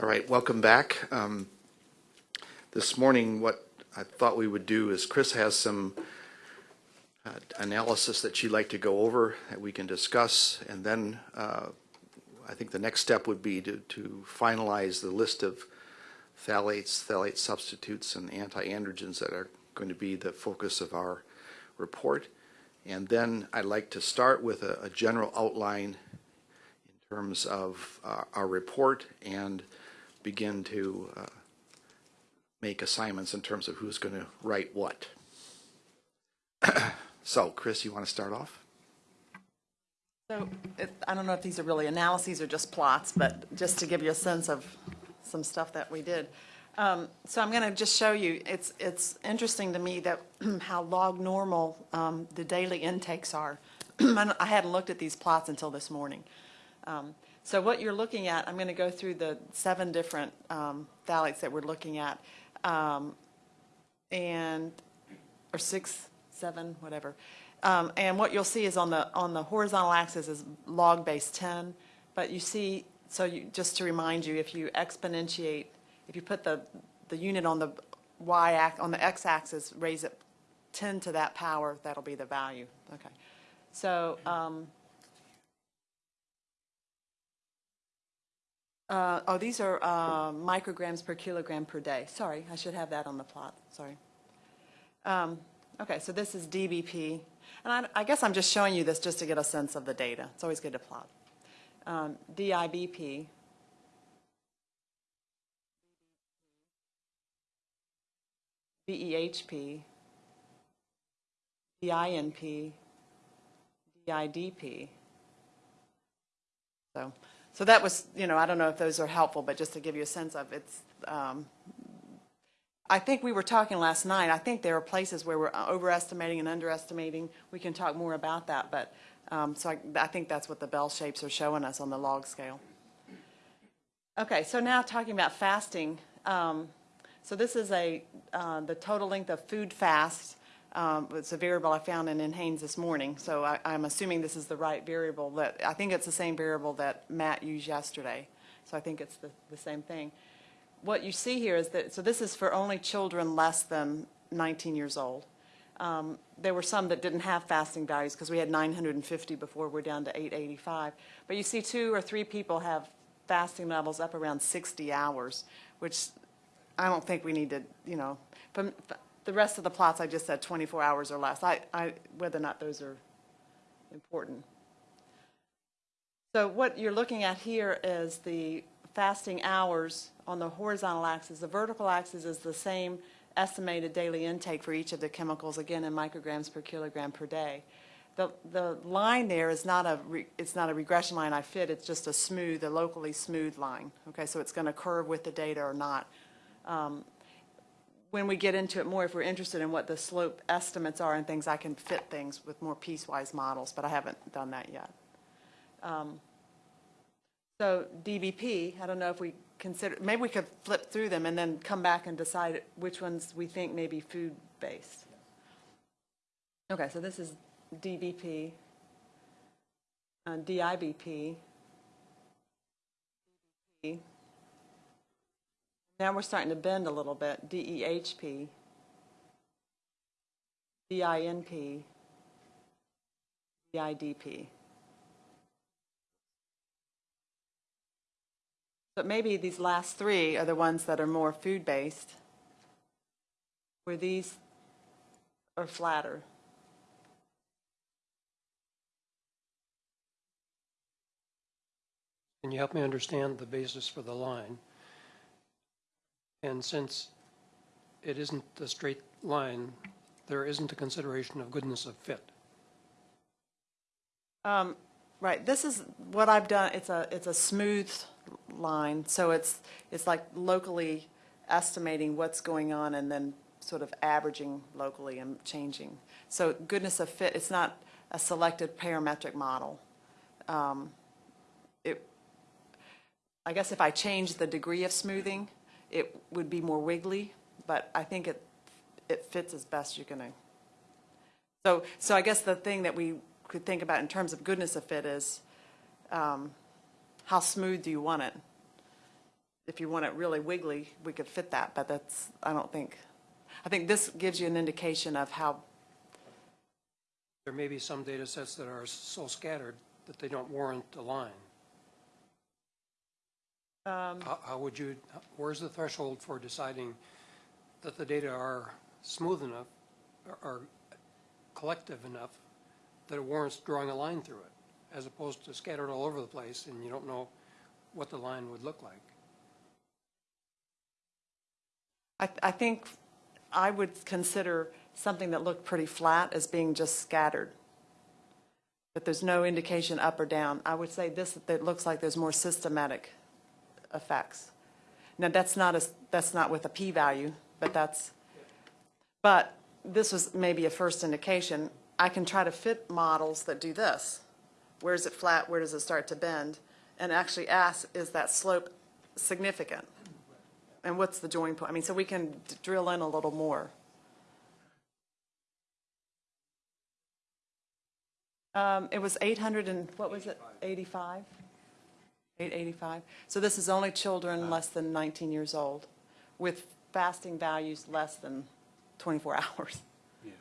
All right, welcome back. Um, This morning, what I thought we would do is Chris has some uh, analysis that she'd like to go over that we can discuss, and then uh, I think the next step would be to to finalize the list of phthalates, phthalate substitutes, and anti-androgens that are going to be the focus of our report. And then I'd like to start with a, a general outline in terms of uh, our report and begin to uh, make assignments in terms of who's going to write what. so, Chris, you want to start off? So, it- I don't know if these are really analyses or just plots, but just to give you a sense of some stuff that we did. Um, So I'm going to just show you, it's, it's interesting to me that how log normal um, the daily intakes are. I hadn't looked at these plots until this morning. Um, So what you're looking at, I'm going to go through the seven different um, phthalates that we're looking at. Um, And, or six, seven, whatever. Um, and what you'll see is on the, on the horizontal axis is log base 10, but you see, so you, just to remind you, if you exponentiate, if you put the, the unit on the y, on the x-axis, raise it 10 to that power, that'll be the value. Okay. So, uh, oh, these are uh, micrograms per kilogram per day. Sorry, I should have that on the plot, sorry. Um, Okay, so this is DBP, and I, I guess I'm just showing you this just to get a sense of the data. It's always good to plot. Um, DIBP. DEHP. DINP. DIDP. So, so that was, you know, I don't know if those are helpful, but just to give you a sense of it's, um, I think we were talking last night, I think there are places where we're overestimating and underestimating. We can talk more about that, but, um, so I, I think that's what the bell shapes are showing us on the log scale. Okay, so now talking about fasting. Um, so this is a, uh, the total length of food fast. Um, it's a variable I found in NHANES this morning, so I, I'm assuming this is the right variable that, I think it's the same variable that Matt used yesterday. So I think it's the, the same thing what you see here is that, so this is for only children less than 19 years old. Um, There were some that didn't have fasting values because we had 950 before we're down to 885. But you see two or three people have fasting levels up around 60 hours, which I don't think we need to, you know, from the rest of the plots I just said 24 hours or less. I, I, whether or not those are important. So what you're looking at here is the fasting hours on the horizontal axis. The vertical axis is the same estimated daily intake for each of the chemicals, again in micrograms per kilogram per day. The, the line there is not a, re, it's not a regression line I fit, it's just a smooth, a locally smooth line. Okay, so it's going to curve with the data or not. Um, when we get into it more, if we're interested in what the slope estimates are and things, I can fit things with more piecewise models, but I haven't done that yet. Um, so DBP, I don't know if we consider, maybe we could flip through them and then come back and decide which ones we think may be food-based. Okay, so this is DBP, uh, DIBP. Now we're starting to bend a little bit, DEHP, DINP, DIDP. But maybe these last three are the ones that are more food-based, where these are flatter. Can you help me understand the basis for the line? And since it isn't a straight line, there isn't a consideration of goodness of fit. Um, Right, this is what I've done, it's a, it's a smooth line, so it's, it's like locally estimating what's going on and then sort of averaging locally and changing. So goodness of fit, it's not a selected parametric model. Um, It, I guess if I change the degree of smoothing, it would be more wiggly, but I think it, it fits as best you can. So, so I guess the thing that we could think about in terms of goodness of fit is, um, how smooth do you want it? if you want it really wiggly, we could fit that, but that's, I don't think, I think this gives you an indication of how, There may be some data sets that are so scattered that they don't warrant a line. Um, how, how would you, where's the threshold for deciding that the data are smooth enough, or- or collective enough, that it warrants drawing a line through it, as opposed to scattered all over the place, and you don't know what the line would look like? I, I think I would consider something that looked pretty flat as being just scattered. That there's no indication up or down. I would say this, that looks like there's more systematic effects. Now, that's not a, that's not with a p-value, but that's, but this was maybe a first indication. I can try to fit models that do this. Where is it flat? Where does it start to bend? And actually ask, is that slope significant? And what's the join point? I mean, so we can drill in a little more. Um, it was 800 and, what was it, 85? 885? So this is only children less than 19 years old with fasting values less than 24 hours. Yeah.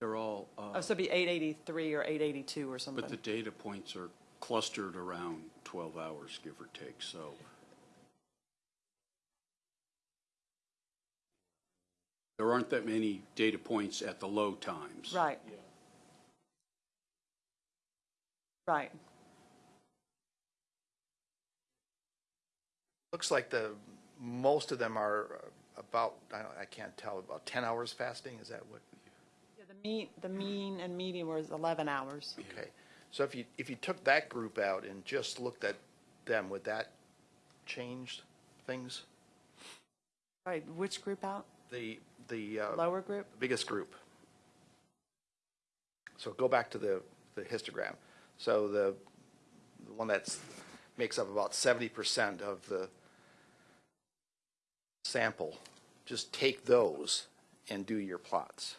They're all, Oh, uh, so it'd be 883 or 882 or something. but the data points are clustered around 12 hours, give or take, so. There aren't that many data points at the low times. Right. Right. Looks like the, most of them are uh, about, I don't- I can't tell, about 10 hours fasting, is that what? Yeah, The mean, the mean and median was 11 hours. Okay, so if you, if you took that group out and just looked at them, would that change things? Right, which group out? The, the uh, Lower group? biggest group. So go back to the, the histogram. So the, the one that's, makes up about seventy percent of the sample, just take those and do your plots.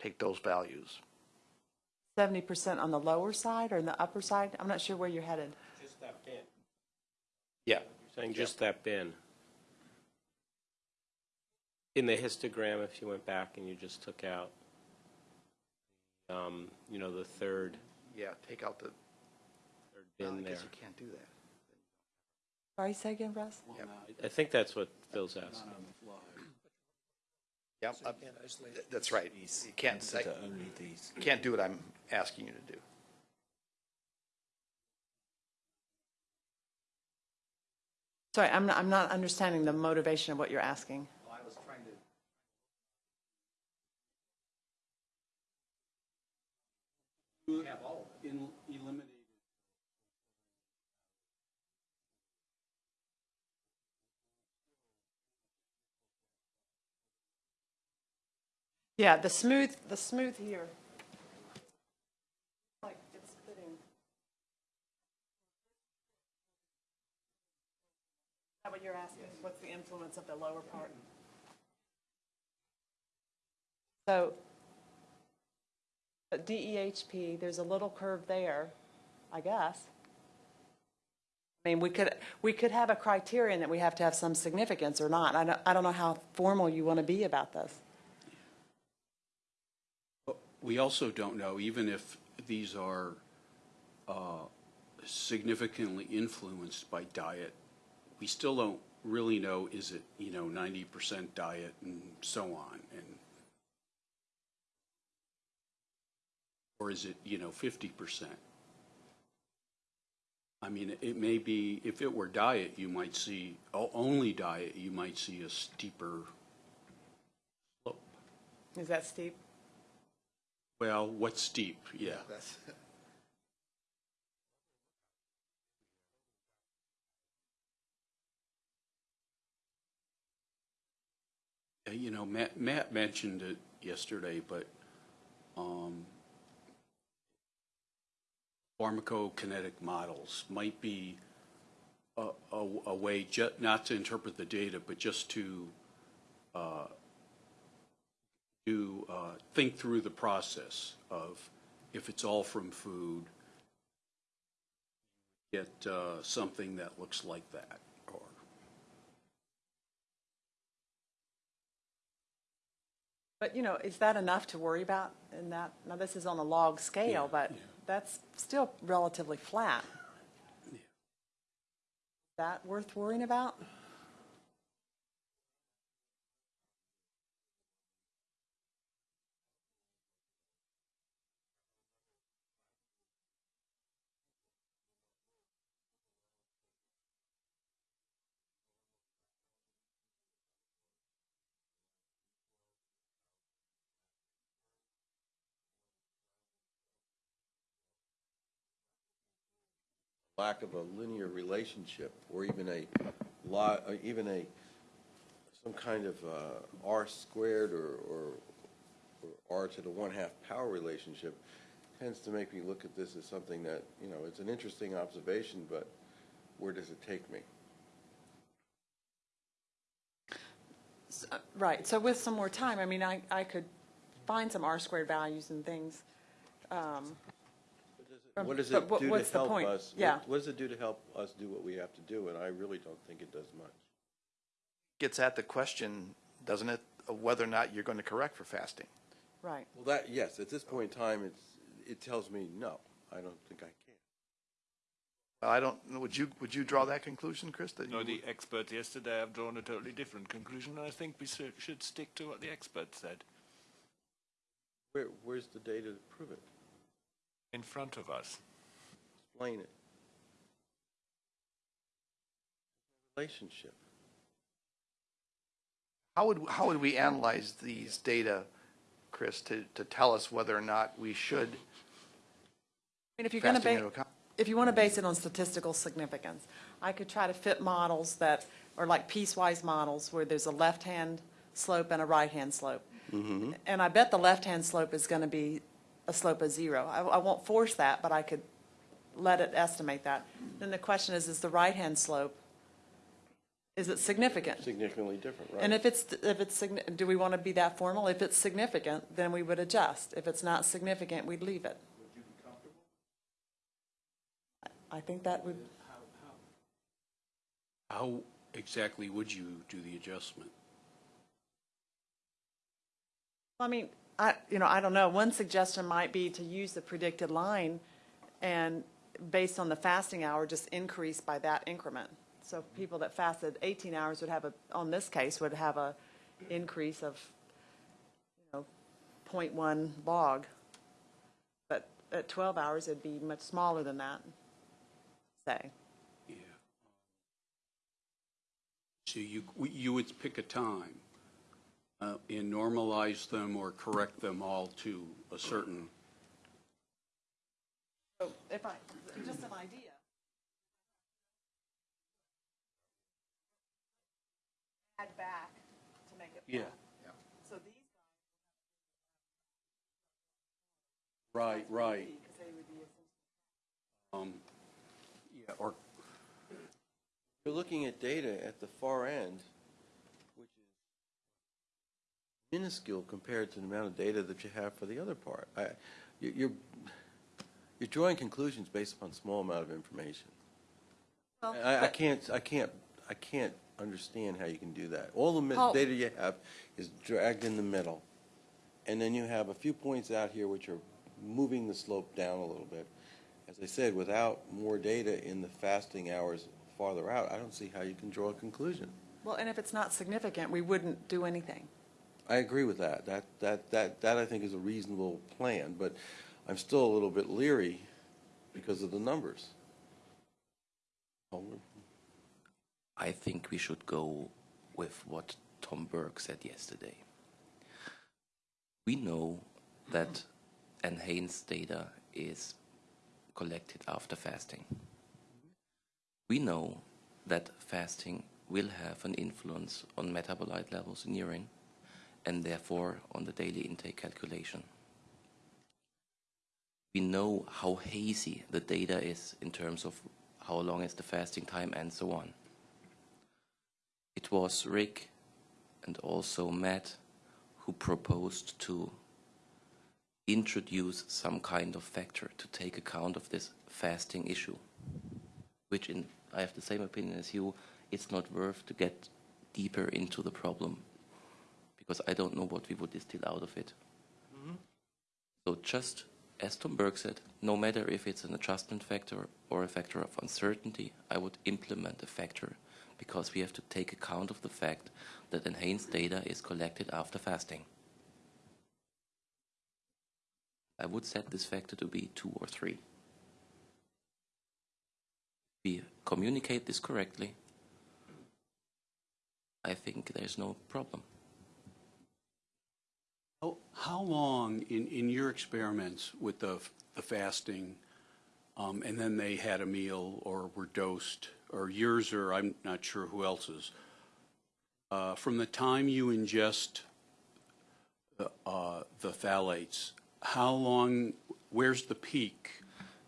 Take those values. 70% on the lower side or in the upper side? I'm not sure where you're headed. Just that bin. Yeah. You're saying just that bin. In the histogram, if you went back and you just took out, um, you know, the third, Yeah, take out the, third I bin there. guess you can't do that. Sorry, say again, Russ? I think that's what Phil's asking. Yep, uh, that's right. You can't, I- you can't do what I'm asking you to do. Sorry, I'm not, I'm not understanding the motivation of what you're asking. I was trying to. In- Eliminated. Yeah, the smooth, the smooth here. Like it's fitting. Is that what you're asking? What's the influence of the lower part? So, uh, at DEHP, there's a little curve there, I guess. I mean, we could, we could have a criterion that we have to have some significance or not. I don't, I don't know how formal you want to be about this. We also don't know, even if these are uh, significantly influenced by diet, we still don't really know, is it, you know, 90% diet and so on, and, or is it, you know, 50%? I mean, it may be, if it were diet, you might see, only diet, you might see a steeper slope. Is that steep? Well, what's deep? yeah. That's. You know, Matt, Matt mentioned it yesterday, but um, pharmacokinetic models might be a, a, a way not to interpret the data, but just to uh, to uh, think through the process of if it's all from food, get uh, something that looks like that, or, But, you know, is that enough to worry about in that, now this is on a log scale, but that's still relatively flat. That worth worrying about? Lack of a linear relationship, or even a lot, even a, some kind of uh, R squared or, or, or R to the one-half power relationship tends to make me look at this as something that, you know, it's an interesting observation, but where does it take me? Uh, Right, so with some more time, I mean, I, I could find some R squared values and things. Um, What does but it what- do to what's the help point? us? what- Yeah. What does it do to help us do what we have to do? And I really don't think it does much. Gets at the question, doesn't it, of whether or not you're going to correct for fasting? Right. Well, that, yes, at this point in time, it's, it tells me, no, I don't think I can. Well, I don't, would you, would you draw that conclusion, Chris? that No, the experts yesterday have drawn a totally different conclusion, and I think we should should stick to what the experts said Where, where's the data to prove it? In front of us. Explain it. Relationship. How would, how would we analyze these data, Chris, to, to tell us whether or not we should I mean, if you're going to base, if you want to base it on statistical significance, I could try to fit models that are like piecewise models where there's a left-hand slope and a right-hand slope. Mm-hmm. And I bet the left-hand slope is going to be a slope of zero. I, I won't force that, but I could let it estimate that. Then the question is, is the right-hand slope, is it significant? Significantly different, right? And if it's, if it's, do we want to be that formal? If it's significant, then we would adjust. If it's not significant, we'd leave it. Would you be comfortable? I think that would, how exactly would you do the adjustment? I mean, I, you know, I don't know. One suggestion might be to use the predicted line and based on the fasting hour, just increase by that increment. So people that fasted 18 hours would have a, on this case, would have a increase of, you know, 0.1 log. But at 12 hours, it'd be much smaller than that, say. Yeah. So you, you would pick a time uh, and normalize them or correct them all to a certain, So if I, just an idea. Add back to make it. yeah, yeah. So these right, right. because they would be Um, Yeah, or, You're looking at data at the far end, which is minuscule compared to the amount of data that you have for the other part. I, you- you're, you're drawing conclusions based upon small amount of information. Well, I, I can't, I can't, I can't understand how you can do that. All the Paul- data you have is dragged in the middle. And then you have a few points out here which are moving the slope down a little bit. As I said, without more data in the fasting hours farther out, I don't see how you can draw a conclusion. Well, and if it's not significant, we wouldn't do anything. I agree with that. That, that, that, that I think is a reasonable plan, but I'm still a little bit leery because of the numbers. I think we should go with what Tom Burke said yesterday. We know that NHANES data is collected after fasting. We know that fasting will have an influence on metabolite levels in urine and therefore on the daily intake calculation. We know how hazy the data is in terms of how long is the fasting time and so on. It was Rick and also Matt who proposed to introduce some kind of factor to take account of this fasting issue. which in I have the same opinion as you. It's not worth to get deeper into the problem because I don't know what we would distill out of it. Mm-hmm. So just as Tom Burke said, no matter if it's an adjustment factor or a factor of uncertainty, I would implement a factor because we have to take account of the fact that NHANES data is collected after fasting. I would set this factor to be two or three. We communicate this correctly. I think there's no problem. How, how long in, in your experiments with the, the fasting, um, and then they had a meal or were dosed, or yours or I'm not sure who else's, uh, from the time you ingest the, uh, the phthalates, how long, where's the peak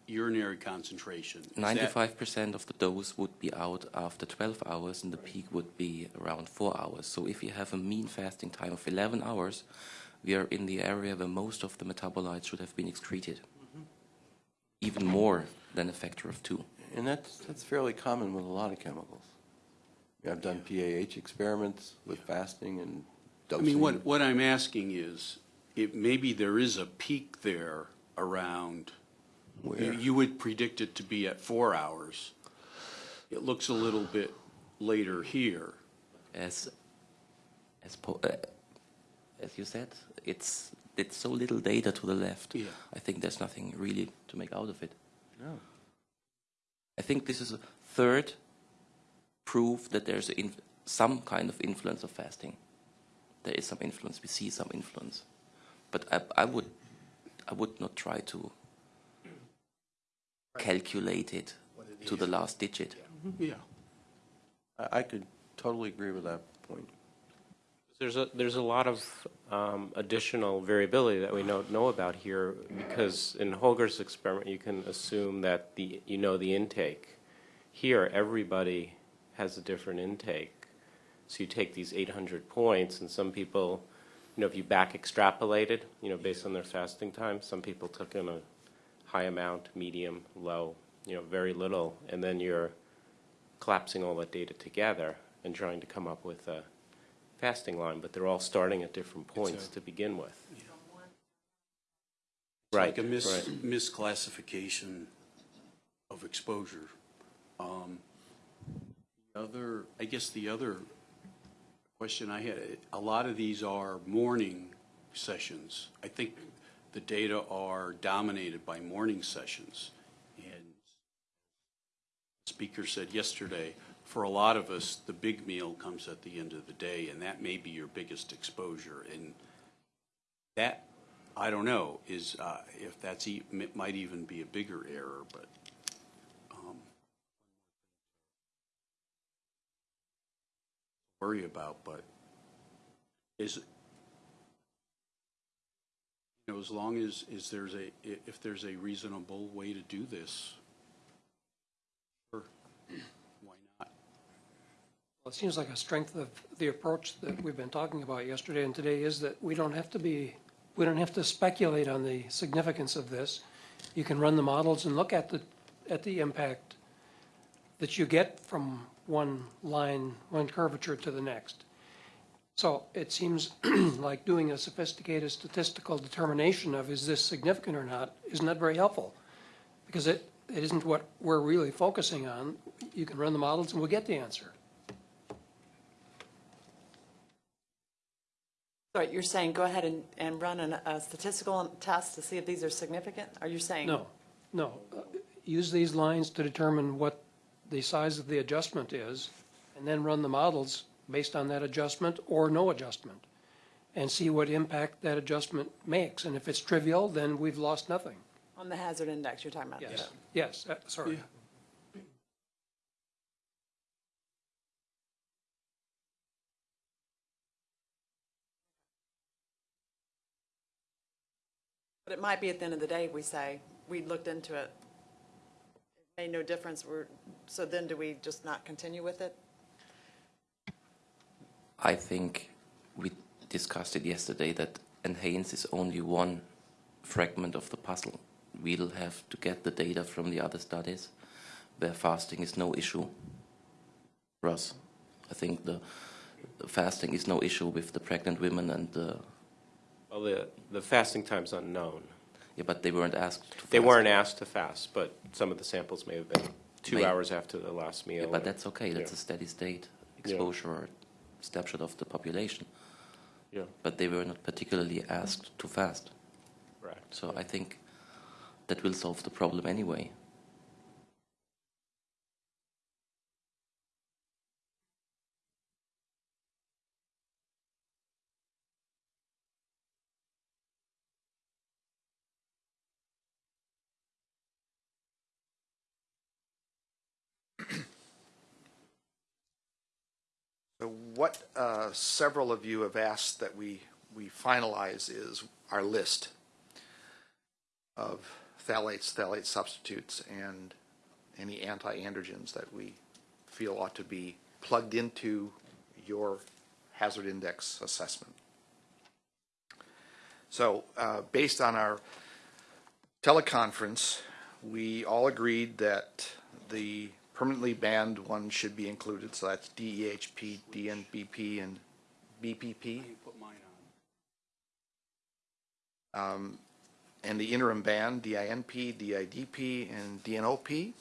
urinary concentration? 95% of the dose would be out after 12 hours and the peak would be around 4 hours. So if you have a mean fasting time of 11 hours, we are in the area where most of the metabolites should have been excreted. Even more than a factor of 2. And that's, that's fairly common with a lot of chemicals. I've done PAH experiments with fasting and dosing. I mean, what, what I'm asking is, it, maybe there is a peak there around, you, Where? you would predict it to be at four hours. It looks a little bit later here. As, as, po- uh, as you said, it's, it's so little data to the left. Yeah. I think there's nothing really to make out of it. No. I think this is a third proof that there's inf- some kind of influence of fasting. There is some influence. We see some influence, but I, I would, I would not try to calculate it to the last digit. Yeah. I, I could totally agree with that point. There's a, there's a lot of um, additional variability that we don't know about here, because in Holger's experiment, you can assume that the, you know the intake. Here, everybody has a different intake. So you take these 800 points, and some people, you know, if you back extrapolated, you know, based on their fasting time, some people took in a high amount, medium, low, you know, very little, and then you're collapsing all that data together and trying to come up with a fasting line, but they're all starting at different points a- to begin with. It's Right, Like a mis- right. misclassification of exposure. Um, the Other, I guess the other question I had, a lot of these are morning sessions. I think the data are dominated by morning sessions. And speaker said yesterday, for a lot of us, the big meal comes at the end of the day, and that may be your biggest exposure. And that, I don't know, is, uh, if that's, e- might even be a bigger error, but, um, worry about, but is, you know, as long as, is there's a, if there's a reasonable way to do this, sure, it seems like a strength of the approach that we've been talking about yesterday and today is that we don't have to be, we don't have to speculate on the significance of this. You can run the models and look at the, at the impact that you get from one line, one curvature to the next. So it seems like doing a sophisticated statistical determination of is this significant or not is not very helpful. Because it, it isn't what we're really focusing on. You can run the models and we'll get the answer. So you're saying go ahead and, and run an- a statistical test to see if these are significant? Are you saying? No, no. Uh, Use these lines to determine what the size of the adjustment is, and then run the models based on that adjustment or no adjustment, and see what impact that adjustment makes. And if it's trivial, then we've lost nothing. On the hazard index you're talking about? Yes, yes, uh, sorry. But it might be at the end of the day, we say, we looked into it, it made no difference, we're, so then do we just not continue with it? I think we discussed it yesterday that NHANES is only one fragment of the puzzle. We'll have to get the data from the other studies. where fasting is no issue. Russ, I think the, the fasting is no issue with the pregnant women and the Well, the, the fasting time's unknown. yeah, but they weren't asked. To They fast. weren't asked to fast, but some of the samples may have been two May- hours after the last meal. Yeah, but that's okay. That's a steady state exposure or snapshot of the population. Yeah, But they were not particularly asked to fast. correct. So I think that will solve the problem anyway. So what uh, several of you have asked that we, we finalize is our list of phthalates, phthalate substitutes, and any anti-androgens that we feel ought to be plugged into your hazard index assessment. So uh, based on our teleconference, we all agreed that the permanently banned one should be included, so that's DEHP, DNBP, and BBP. Put mine on. Um, And the interim ban, DINP, DIDP, and DNOP.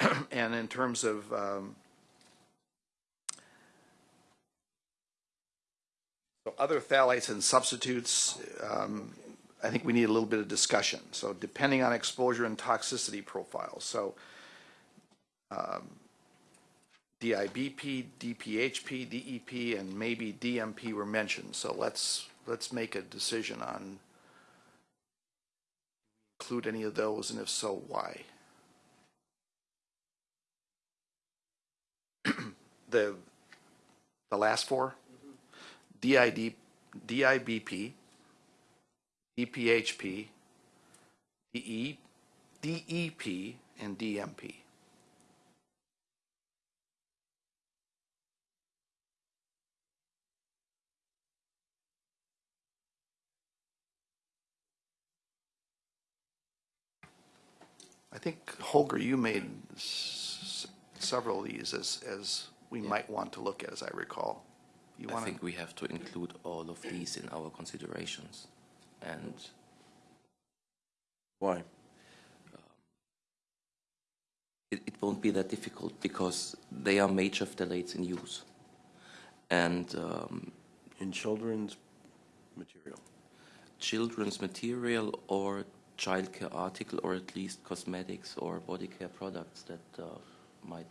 And in terms of um, so other phthalates and substitutes, um, I think we need a little bit of discussion. So depending on exposure and toxicity profiles, so um, DIBP, DPHP, DEP, and maybe DMP were mentioned. So let's, let's make a decision on include any of those, and if so, why? The, the last four? DID, DIBP, DPHP, DE, DEP, and DMP. I think, Holger, you made s- several of these as, as we might want to look at, as I recall. You I think we have to include all of these in our considerations. And Why? it, it won't be that difficult because they are major phthalates in use. And um, In children's material. children's material or childcare article or at least cosmetics or body care products that uh, might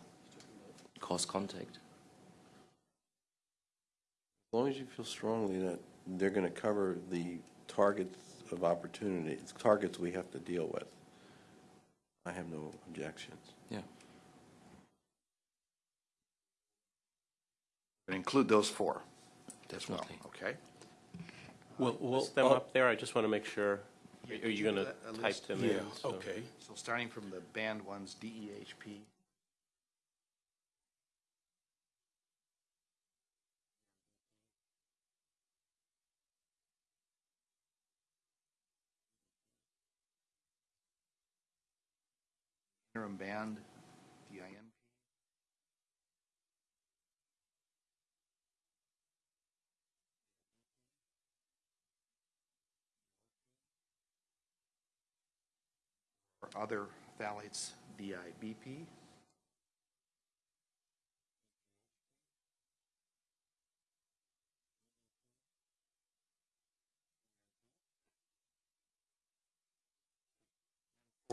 cause contact. As long as you feel strongly that they're going to cover the targets of opportunity, it's targets we have to deal with, I have no objections. Yeah. include those four as well, Definitely. okay? Well, well, List them uh, up there, I just want to make sure. Are you going to A- a type list? them in? Yeah, so- okay. So starting from the band ones, E DEHP. Interim banned, DINP. or other phthalates, DIBP.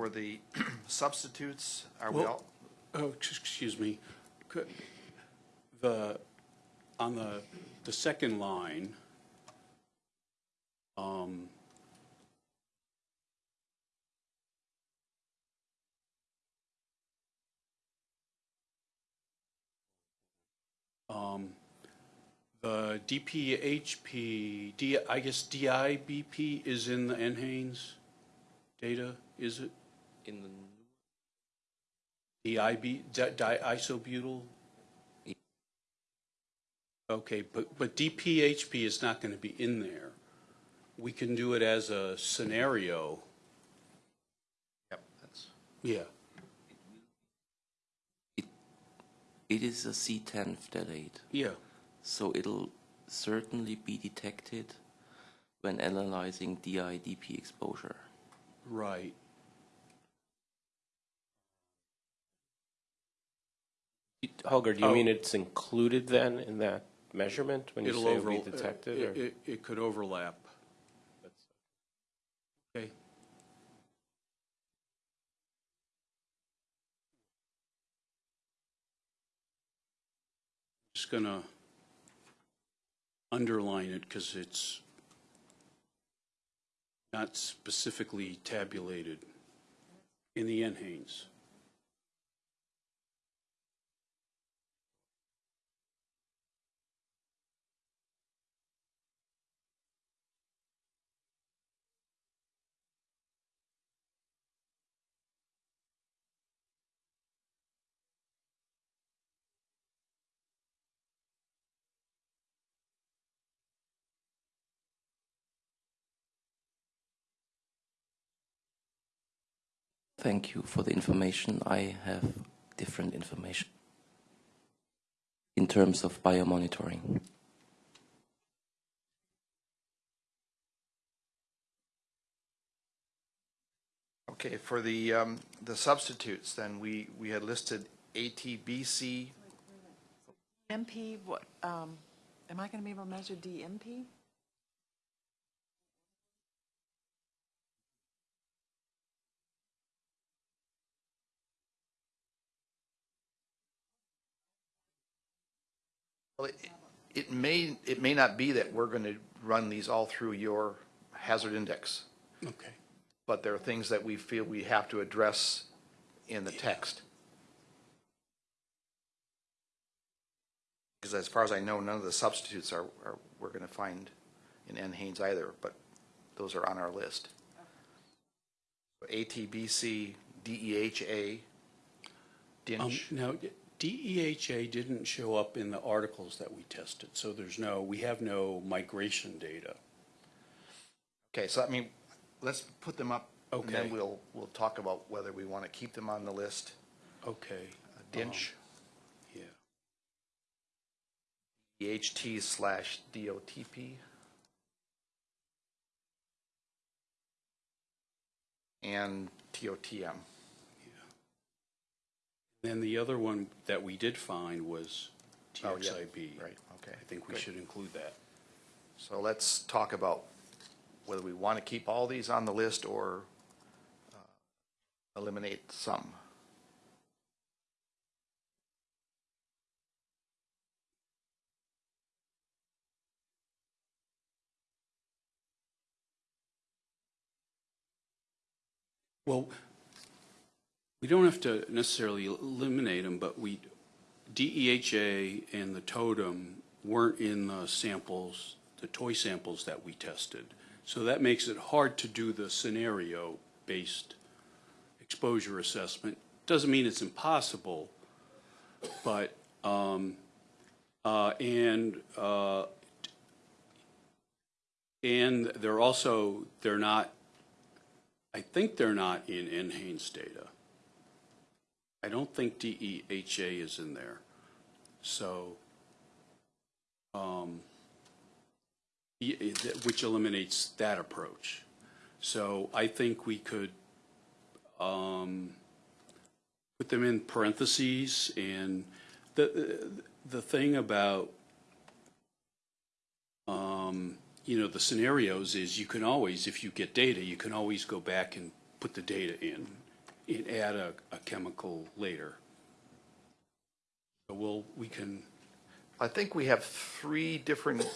For the substitutes, are we Well- all, Oh, ex- excuse me. Could- The, on the, the second line, um, um, the DPHP, D, I guess DIBP is in the NHANES data, is it? in the DIB, diisobutyl? Okay, but, but DPHP is not going to be in there. We can do it as a scenario. Yep, that's. Yeah. It, it is a C10 phthalate. Yeah. So it'll certainly be detected when analyzing DI-DP exposure. Right. Holger, do you Oh. mean it's included then in that measurement when you It'll say we detected? it, or- it, it could overlap. Okay. Just gonna underline it because it's not specifically tabulated in the NHANES. Thank you for the information. I have different information in terms of biomonitoring. Okay, for the, um, the substitutes, then we, we had listed ATBC, MP, what, um, am I going to be able to measure DMP? Well, it, it may, it may not be that we're going to run these all through your hazard index, Okay. but there are things that we feel we have to address in the text. Because as far as I know, none of the substitutes are, are, we're going to find in NHANES either, but those are on our list. ATBC, DEHA, Um, DINCH. Now, DEHA didn't show up in the articles that we tested, so there's no, we have no migration data. Okay, so I mean, let's put them up. And Okay. then we'll, we'll talk about whether we want to keep them on the list. Okay. Um, DINCH, Yeah. DEHT slash DOTP. And TOTM. Then the other one that we did find was Oh, yeah, TXIB. Right, okay. I think we good. should include that. So let's talk about whether we want to keep all these on the list or uh, eliminate some. Well, we don't have to necessarily eliminate them, but we, DEHA and the TOTM weren't in the samples, the toy samples that we tested. So that makes it hard to do the scenario-based exposure assessment. Doesn't mean it's impossible, but, um, uh, and, uh, and they're also, they're not I think they're not in NHANES data. I don't think DEHA is in there. So, um, which eliminates that approach. So I think we could, um, put them in parentheses and the, the thing about, um, you know, the scenarios is you can always, if you get data, you can always go back and put the data in and add a, a chemical later. So we'll, we can, I think we have three different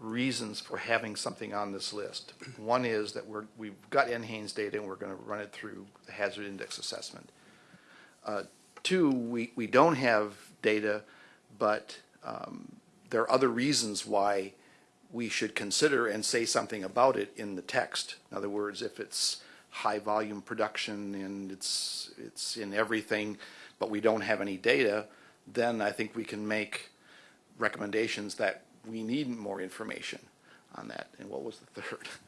reasons for having something on this list. One is that we're, we've got NHANES data and we're going to run it through the hazard index assessment. Uh, Two, we, we don't have data, but um, there are other reasons why we should consider and say something about it in the text. In other words, if it's high volume production and it's, it's in everything, but we don't have any data, then I think we can make recommendations that we need more information on that. And what was the third?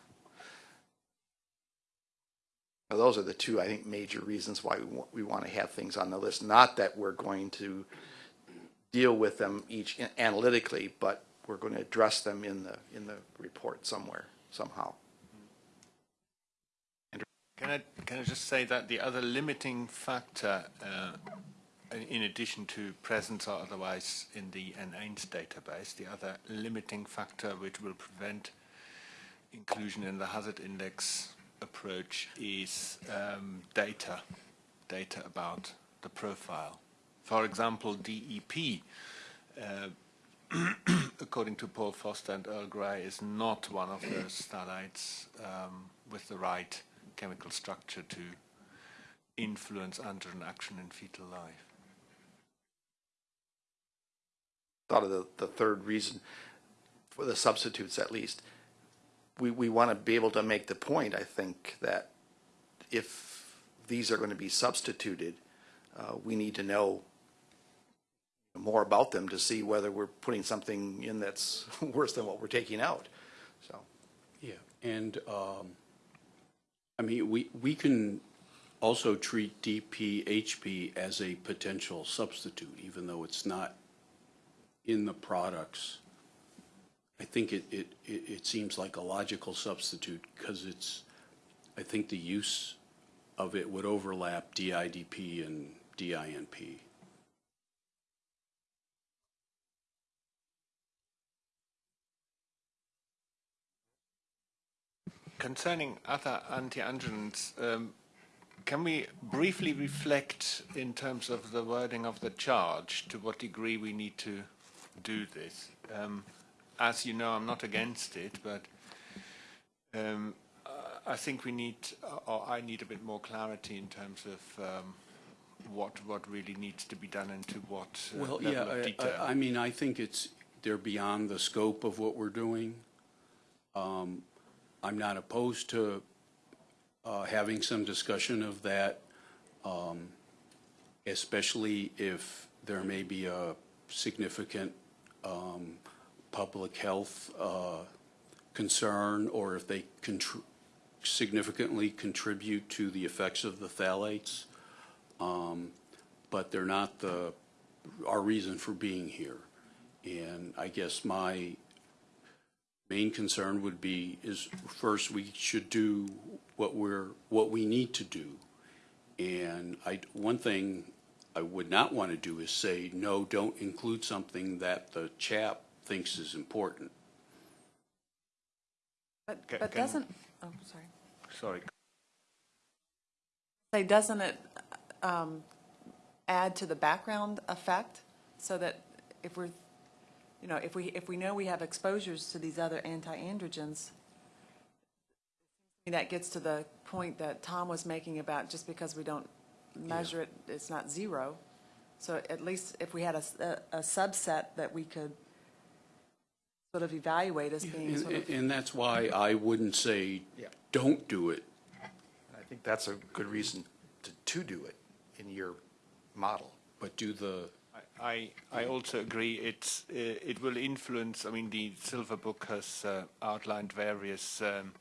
Well, Those are the two, I think, major reasons why we want, we want to have things on the list. Not that we're going to deal with them each analytically, but we're going to address them in the, in the report somewhere, somehow. Can I, can I just say that the other limiting factor, uh, in- addition to presence or otherwise in the NAINS database, the other limiting factor which will prevent inclusion in the hazard index approach is um, data, data about the profile. For example, DEP, uh, according to Paul Foster and Earl Grey, is not one of those phthalates um, with the right chemical structure to influence androgen action in fetal life. thought of the, the third reason for the substitutes at least. We, we want to be able to make the point, I think, that if these are going to be substituted, uh, we need to know more about them to see whether we're putting something in that's worse than what we're taking out. So, Yeah, and, um, I mean, we, we can also treat DPHP as a potential substitute, even though it's not in the products. I think it, it, it, it seems like a logical substitute because it's, I think the use of it would overlap DIDP and DINP. Concerning other anti-androgens, um, can we briefly reflect in terms of the wording of the charge to what degree we need to do this? Um, as you know, I'm not against it, but um, I think we need, or I need a bit more clarity in terms of um, what what really needs to be done and to what uh, Well, level yeah, of I- detail. I, I mean, I think it's, they're beyond the scope of what we're doing. Um, I'm not opposed to uh, having some discussion of that, um, especially if there may be a significant um, public health uh, concern, or if they contr- significantly contribute to the effects of the phthalates Um, but they're not the, our reason for being here. And I guess my main concern would be is first, we should do what we're, what we need to do. And I, one thing I would not want to do is say, no, don't include something that the chap thinks is important. But, Ca- but doesn't, oh, sorry. Sorry. Say, doesn't it um, add to the background effect so that if we're, you know, if we, if we know we have exposures to these other anti-androgens, that gets to the point that Tom was making about just because we don't measure it, it's not zero. So at least if we had a a subset that we could sort of evaluate as being sort And, of, and that's why I wouldn't say, Yeah. don't do it. I think that's a good reason to, to do it in your model. But do the, I, I also agree it's, uh, it will influence, I mean, the Silver Book has uh, outlined various, um,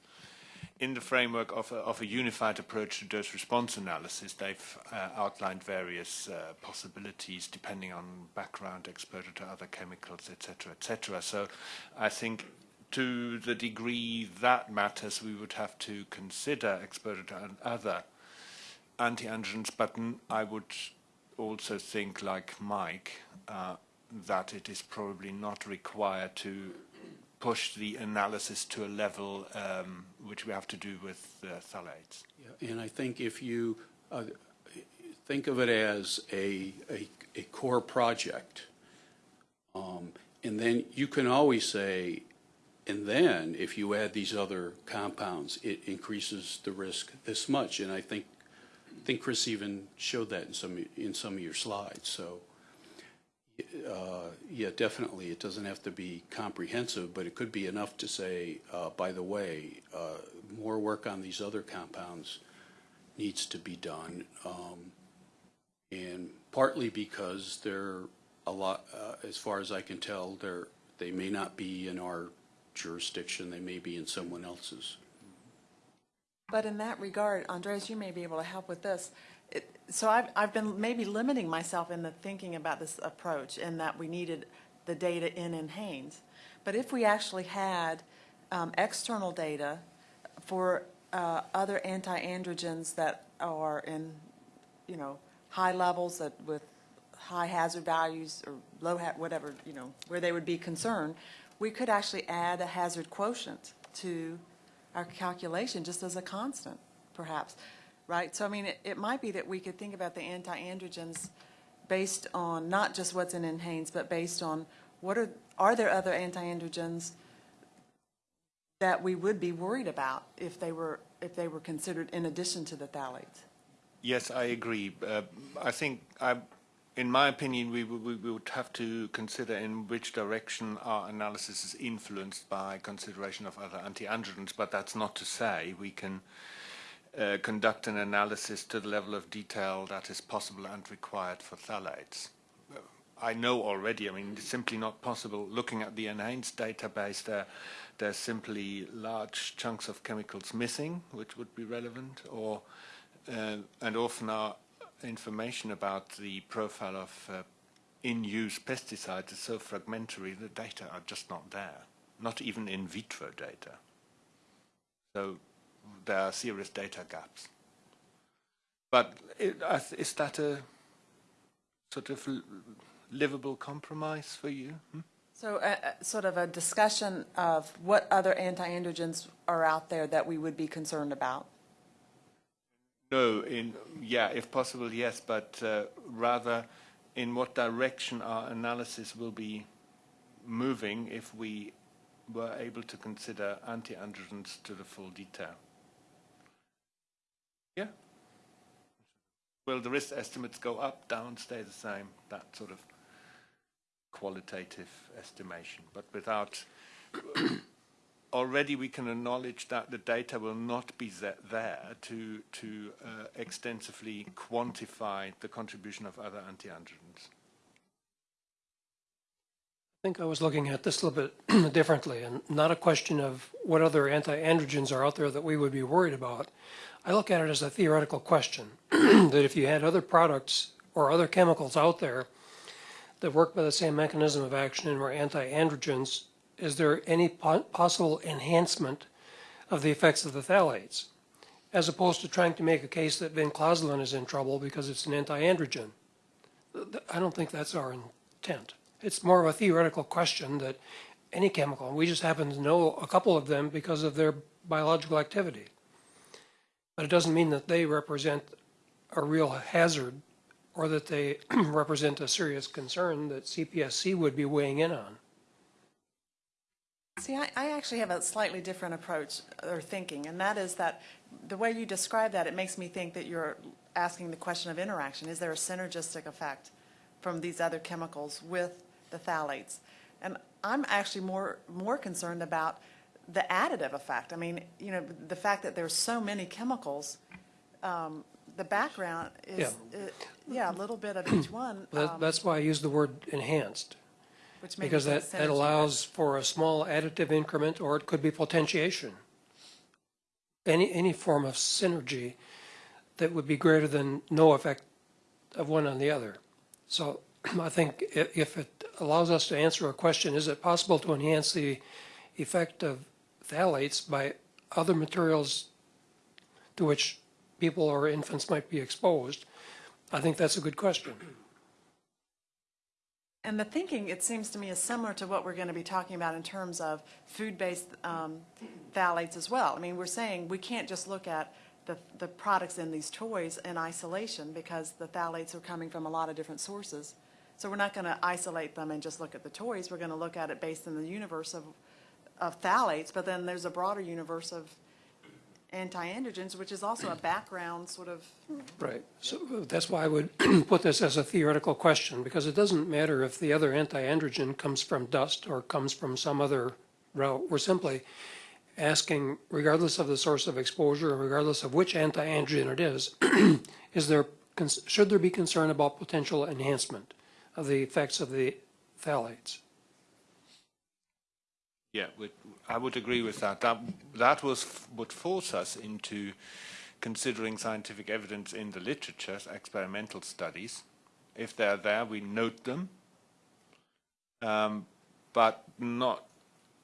in the framework of a, of a unified approach to dose response analysis, they've uh, outlined various uh, possibilities depending on background exposure to other chemicals, etc., etc. So I think to the degree that matters, we would have to consider exposure to other anti-androgens, but I would also think, like Mike, uh, that it is probably not required to push the analysis to a level um, which we have to do with uh, phthalates. Yeah, And I think if you, uh, think of it as a, a, a core project, um, and then you can always say, and then if you add these other compounds, it increases the risk this much. And I think, think Chris even showed that in some, in some of your slides, so. Uh, yeah, definitely, it doesn't have to be comprehensive, but it could be enough to say, uh, by the way, uh, more work on these other compounds needs to be done. Um, and partly because they're a lot, uh, as far as I can tell, they're, they may not be in our jurisdiction, they may be in someone else's. But in that regard, Andres, you may be able to help with this. It, so I've, I've been maybe limiting myself in the thinking about this approach in that we needed the data in in NHANES. But if we actually had um, external data for uh, other anti-androgens that are in, you know, high levels that with high hazard values or low, ha- whatever, you know, where they would be concerned, we could actually add a hazard quotient to our calculation just as a constant, perhaps, right? So I mean, it, it might be that we could think about the anti-androgens based on not just what's in NHANES, but based on what are, are there other anti-androgens that we would be worried about if they were, if they were considered in addition to the phthalates? Yes, I agree. Uh, I think, I, in my opinion, we, would- we would have to consider in which direction our analysis is influenced by consideration of other anti-androgens, but that's not to say we can uh, conduct an analysis to the level of detail that is possible and required for phthalates. I know already, I mean, it's simply not possible. Looking at the enhanced database, there, there's simply large chunks of chemicals missing, which would be relevant, or uh, and often our information about the profile of uh, in-use pesticides is so fragmentary, the data are just not there, not even in vitro data. So there are serious data gaps. But is that a sort of livable compromise for you? Hmm? So uh, uh, sort of a discussion of what other anti-androgens are out there that we would be concerned about? No, in yeah, if possible, yes, but uh, rather in what direction our analysis will be moving if we were able to consider anti-androgens to the full detail. Yeah. Will the risk estimates go up, down, stay the same? That sort of qualitative estimation, but without already we can acknowledge that the data will not be there to, to uh, extensively quantify the contribution of other anti-androgens. I think I was looking at this a little bit differently, and not a question of what other anti-androgens are out there that we would be worried about. I look at it as a theoretical question, that if you had other products or other chemicals out there that work by the same mechanism of action and were anti-androgens, is there any po- possible enhancement of the effects of the phthalates? As opposed to trying to make a case that vinclozolin is in trouble because it's an anti-androgen. I don't think that's our intent. It's more of a theoretical question that any chemical, we just happen to know a couple of them because of their biological activity. But it doesn't mean that they represent a real hazard or that they represent a serious concern that CPSC would be weighing in on. See, I, I actually have a slightly different approach or thinking, and that is that the way you describe that, it makes me think that you're asking the question of interaction. Is there a synergistic effect from these other chemicals with the phthalates? And I'm actually more, more concerned about the additive effect. I mean, you know, the fact that there's so many chemicals, um, the background is, Yeah. uh, yeah, a little bit of each one, That, um, that's why I use the word enhanced, which because that, that allows for a small additive increment, or it could be potentiation. Any, any form of synergy that would be greater than no effect of one on the other. So I think if it allows us to answer a question, is it possible to enhance the effect of phthalates by other materials to which people or infants might be exposed? I think that's a good question. And the thinking, it seems to me, is similar to what we're going to be talking about in terms of food-based um, phthalates as well. I mean, we're saying we can't just look at the, the products in these toys in isolation because the phthalates are coming from a lot of different sources. So we're not going to isolate them and just look at the toys. We're going to look at it based in the universe of, of phthalates, but then there's a broader universe of anti-androgens, which is also a background sort of Right. So that's why I would put this as a theoretical question, because it doesn't matter if the other anti-androgen comes from dust or comes from some other route. We're simply asking, regardless of the source of exposure, regardless of which anti-androgen it is, is there, should there be concern about potential enhancement of the effects of the phthalates? Yeah, would- I would agree with that. That, that was, would force us into considering scientific evidence in the literature, experimental studies. If they're there, we note them, um, but not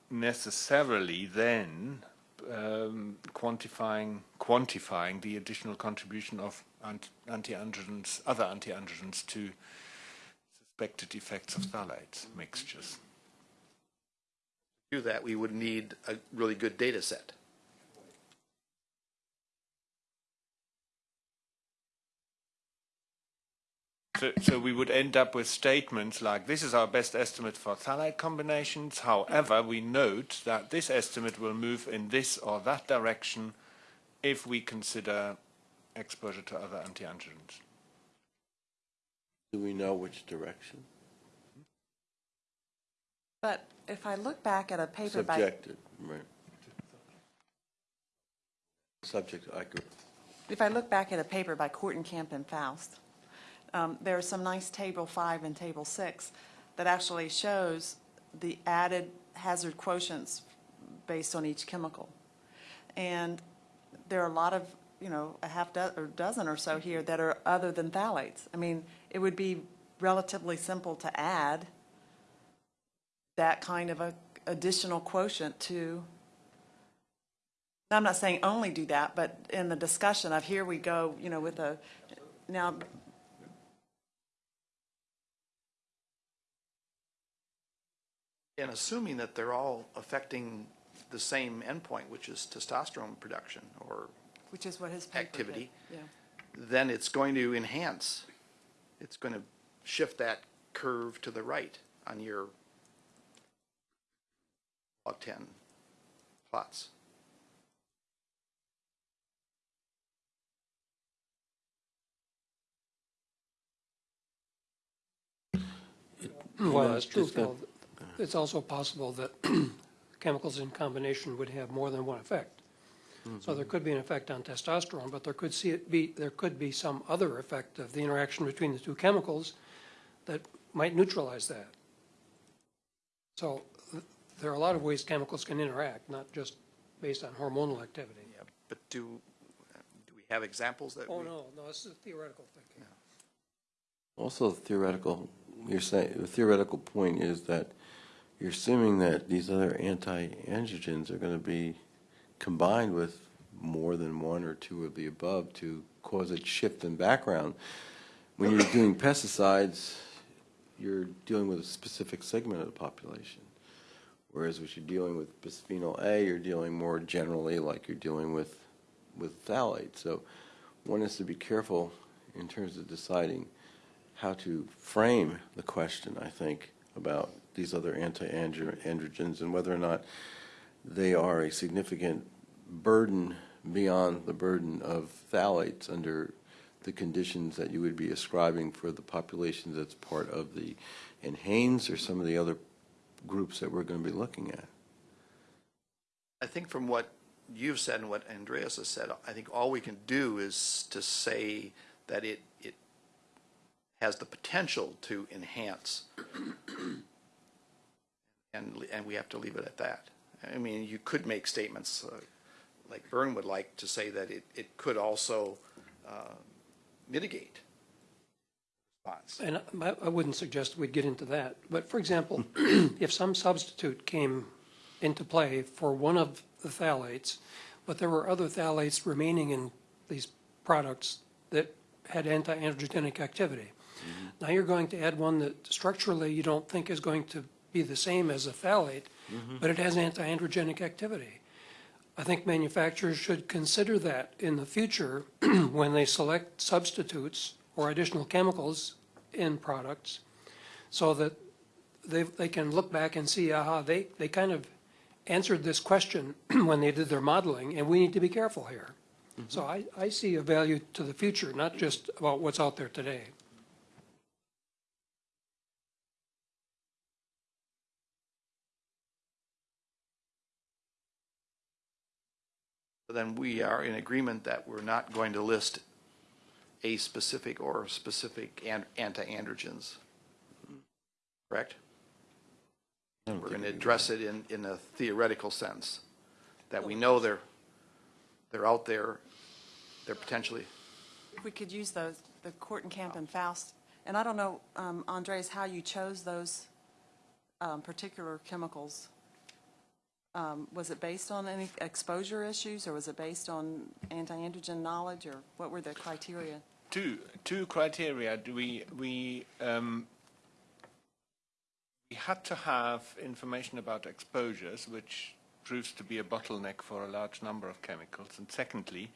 necessarily then um, quantifying quantifying the additional contribution of anti-androgens, other anti-androgens to suspected effects of phthalates mixtures. To do that, we would need a really good data set. So, so we would end up with statements like, this is our best estimate for phthalate combinations. However, we note that this estimate will move in this or that direction if we consider exposure to other antiandrogens. Do we know which direction? But if I look back at a paper by, Subjective, right. Subject, I agree. if I look back at a paper by Kortenkamp and Faust, um, there's some nice table five and table six that actually shows the added hazard quotients based on each chemical. And there are a lot of, you know, a half do- or dozen or so here that are other than phthalates. I mean, it would be relatively simple to add that kind of a additional quotient to, I'm not saying only do that, but in the discussion of here we go, you know, with a, now, And assuming that they're all affecting the same endpoint, which is testosterone production, or which is what his. Activity. Yeah. then it's going to enhance. It's going to shift that curve to the right on your log 10 plots. Well, No, that's true, just go- Phil. It's also possible that chemicals in combination would have more than one effect. So there could be an effect on testosterone, but there could see it be, there could be some other effect of the interaction between the two chemicals that might neutralize that. So th- there are a lot of ways chemicals can interact, not just based on hormonal activity. Yeah, but do, do we have examples that oh, we? Oh, no, no, this is theoretical thinking. Also theoretical, you're saying, the theoretical point is that you're assuming that these other anti-androgens are going to be combined with more than one or two of the above to cause a shift in background. When you're doing pesticides, you're dealing with a specific segment of the population. Whereas what you're dealing with bisphenol A, you're dealing more generally like you're dealing with, with phthalates. So one has to be careful in terms of deciding how to frame the question, I think, about these other anti-androgens and whether or not they are a significant burden beyond the burden of phthalates under the conditions that you would be ascribing for the population that's part of the NHANES or some of the other groups that we're going to be looking at. I think from what you've said and what Andreas has said, I think all we can do is to say that it, it has the potential to enhance. And, and we have to leave it at that. I mean, you could make statements, uh, like Byrne would like to say that it, it could also uh, mitigate. And I, I wouldn't suggest we'd get into that, but for example, if some substitute came into play for one of the phthalates, but there were other phthalates remaining in these products that had anti-androgenic activity. Mm-hmm. Now you're going to add one that structurally you don't think is going to be the same as a phthalate, mm-hmm. but it has anti-androgenic activity. I think manufacturers should consider that in the future when they select substitutes or additional chemicals in products, so that they, they can look back and see, aha, they, they kind of answered this question when they did their modeling, and we need to be careful here. Mm-hmm. So I, I see a value to the future, not just about what's out there today. then we are in agreement that we're not going to list a specific or specific an- anti-androgens. Correct? We're going to address it in, in a theoretical sense, that we know they're, they're out there, they're potentially, If we could use those, the Court and Camp and Faust, and I don't know, um, Andres, how you chose those um, particular chemicals. Um, Was it based on any exposure issues, or was it based on anti-androgen knowledge, or what were the criteria? two two criteria. We we um, we had to have information about exposures, which proves to be a bottleneck for a large number of chemicals. And secondly,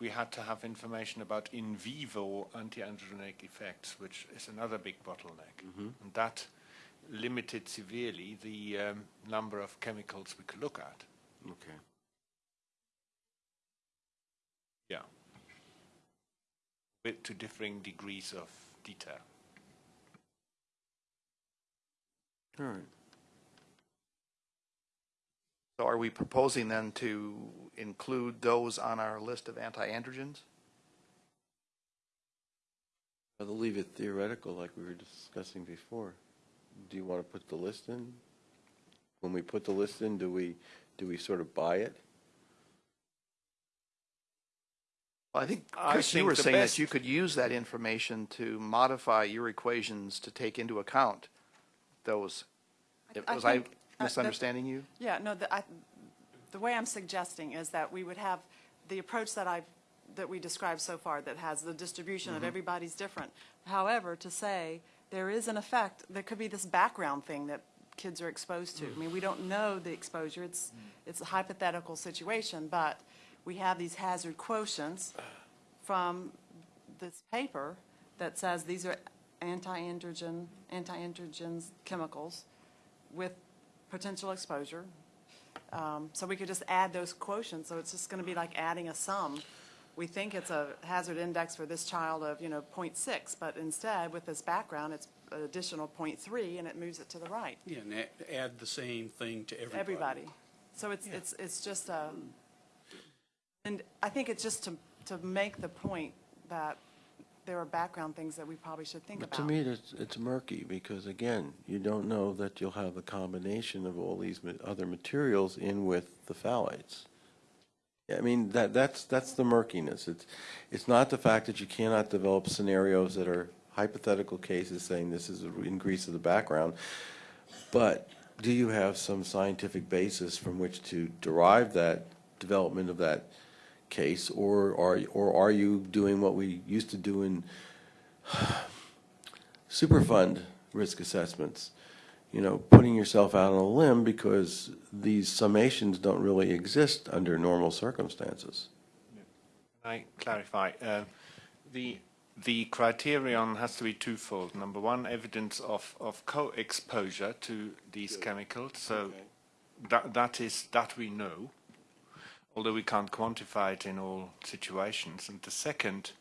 we had to have information about in vivo anti-androgenic effects, which is another big bottleneck. And that limited severely the um, number of chemicals we could look at. Okay. Yeah. With to differing degrees of detail. All right. so are we proposing then to include those on our list of anti-androgens? I'll leave it theoretical like we were discussing before. Do you want to put the list in? When we put the list in, do we, do we sort of buy it? Well, I think, I Chris, you think were the saying that you could use that information to modify your equations to take into account those. I Was I think, uh, that- misunderstanding you? Yeah, no, the, I, the way I'm suggesting is that we would have the approach that I've, that we described so far, that has the distribution of everybody's different. However, to say there is an effect, there could be this background thing that kids are exposed to. I mean, we don't know the exposure, it's, it's a hypothetical situation, but we have these hazard quotients from this paper that says these are anti-androgen, anti-androgens chemicals with potential exposure. Um, So we could just add those quotients, so it's just going to be like adding a sum. We think it's a hazard index for this child of, you know, .6, but instead, with this background, it's an additional .3, and it moves it to the right, Yeah, and a- add the same thing to everybody. everybody. So it's, it's, it's just a, hmm. and I think it's just to, to make the point that there are background things that we probably should think But about. to me, it's, it's murky, because again, you don't know that you'll have a combination of all these ma- other materials in with the phthalates. I mean, that, that's, that's the murkiness. It's, it's not the fact that you cannot develop scenarios that are hypothetical cases saying this is an increase of the background, but do you have some scientific basis from which to derive that development of that case, or are, or are you doing what we used to do in Superfund risk assessments, you know, putting yourself out on a limb because these summations don't really exist under normal circumstances. Can I clarify? Uh, The, the criterion has to be twofold. Number one, evidence of, of co-exposure to these chemicals. So that, that is, that we know, although we can't quantify it in all situations. And the second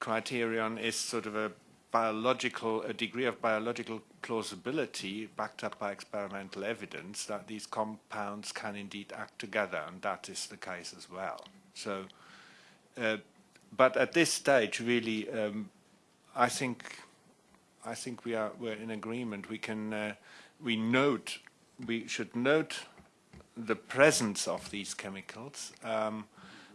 criterion is sort of a biological, a degree of biological plausibility backed up by experimental evidence that these compounds can indeed act together, and that is the case as well. So, uh, but at this stage, really, um, I think, I think we are we're in agreement. We can uh, we note we should note the presence of these chemicals. Um,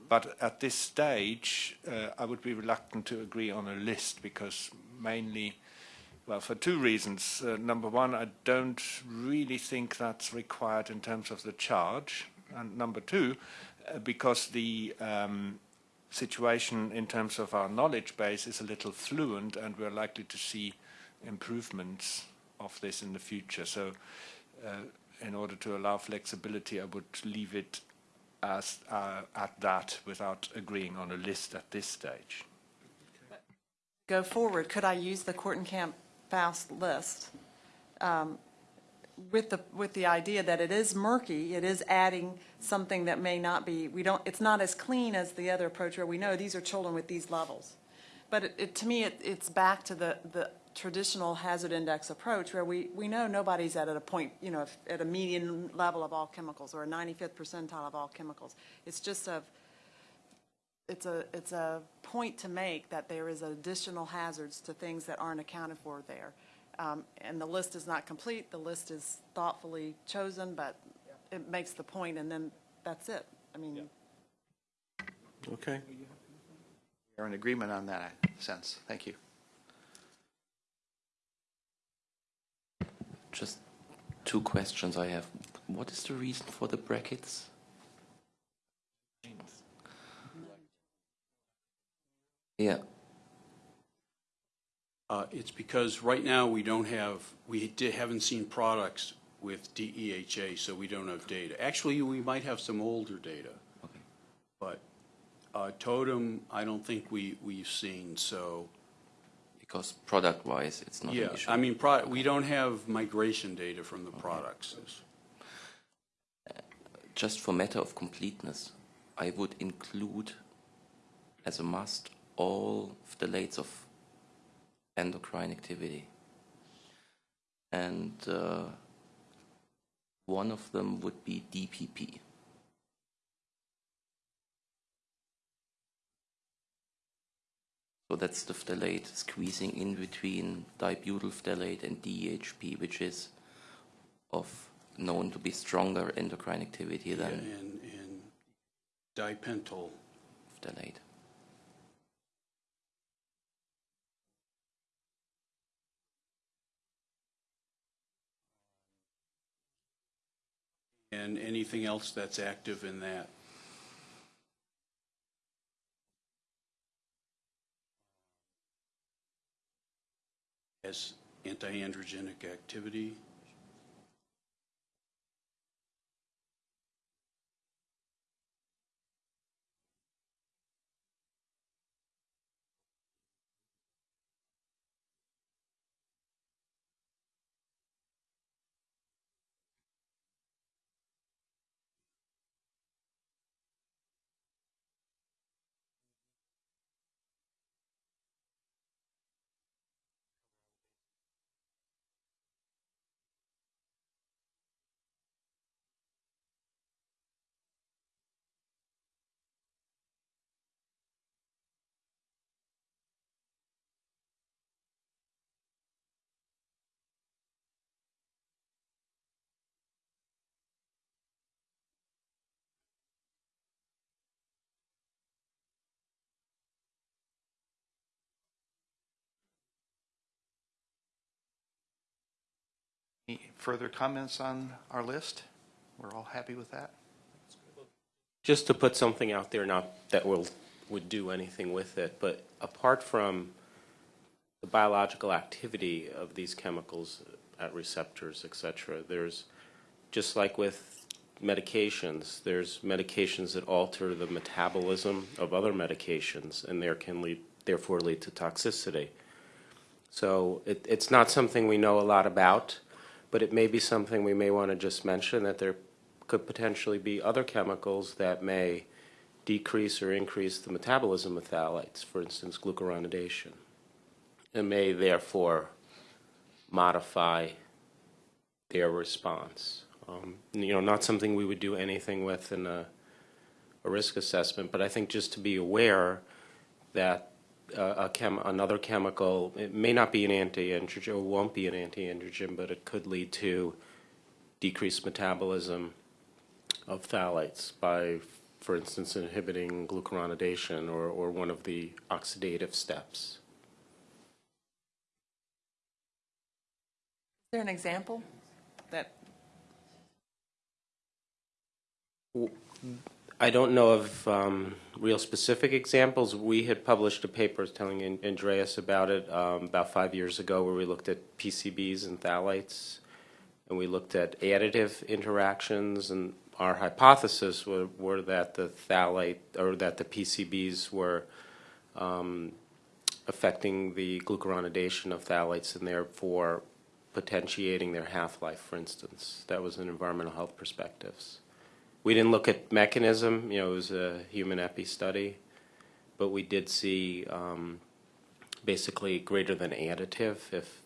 but at this stage, uh, I would be reluctant to agree on a list because mainly, well, for two reasons. Uh, number one, I don't really think that's required in terms of the charge. And number two, uh, because the um, situation in terms of our knowledge base is a little fluent and we're likely to see improvements of this in the future. So uh, in order to allow flexibility, I would leave it as uh, at that without agreeing on a list at this stage. Go forward, could I use the Camp Faust list um, with the, with the idea that it is murky, it is adding something that may not be, we don't, it's not as clean as the other approach where we know these are children with these levels. But it- it, to me, it, it's back to the, the traditional hazard index approach where we, we know nobody's at a point, you know, at a median level of all chemicals or a 95th percentile of all chemicals. It's just a, it's a, it's a point to make that there is additional hazards to things that aren't accounted for there. Um, And the list is not complete, the list is thoughtfully chosen, but it makes the point, and then that's it. I mean, Okay? We're in agreement on that sense. Thank you. Just two questions I have. What is the reason for the brackets? Yeah, Uh, It's because right now, we don't have, we di- haven't seen products with DEHA, so we don't have data. Actually, we might have some older data. Okay. But uh, Totem, I don't think we, we've seen, so, because product-wise, it's not yeah. an issue. I mean, pro- we don't have migration data from the products. Just for matter of completeness, I would include as a must all of the phthalates of endocrine activity. And uh, one of them would be DPP. So that's the phthalate squeezing in between dibutyl phthalate and DHP, which is of known to be stronger endocrine activity And, than and dipentyl. phthalate. And anything else that's active in that? Has antiandrogenic activity? Any further comments on our list? We're all happy with that? Just to put something out there, not that we'll, would do anything with it, but apart from the biological activity of these chemicals at receptors, et cetera, there's, just like with medications, there's medications that alter the metabolism of other medications, and there can lead, therefore lead to toxicity. So it, it's not something we know a lot about, but it may be something we may want to just mention, that there could potentially be other chemicals that may decrease or increase the metabolism of phthalates, for instance, glucuronidation, and may therefore modify their response. Um, you know, not something we would do anything with in a, a risk assessment, but I think just to be aware that a chem, another chemical, it may not be an anti-androgen, or won't be an anti-androgen, but it could lead to decreased metabolism of phthalates by, for instance, inhibiting glucuronidation or, or one of the oxidative steps. Is there an example that, I don't know of um, real specific examples. We had published a paper telling Andreas about it um, about five years ago where we looked at PCBs and phthalates, and we looked at additive interactions, and our hypothesis were, were that the phthalate, or that the PCBs were um, affecting the glucuronidation of phthalates and therefore potentiating their half-life, for instance. That was an environmental health perspectives. We didn't look at mechanism, you know, it was a human epi study, but we did see um, basically greater than additive if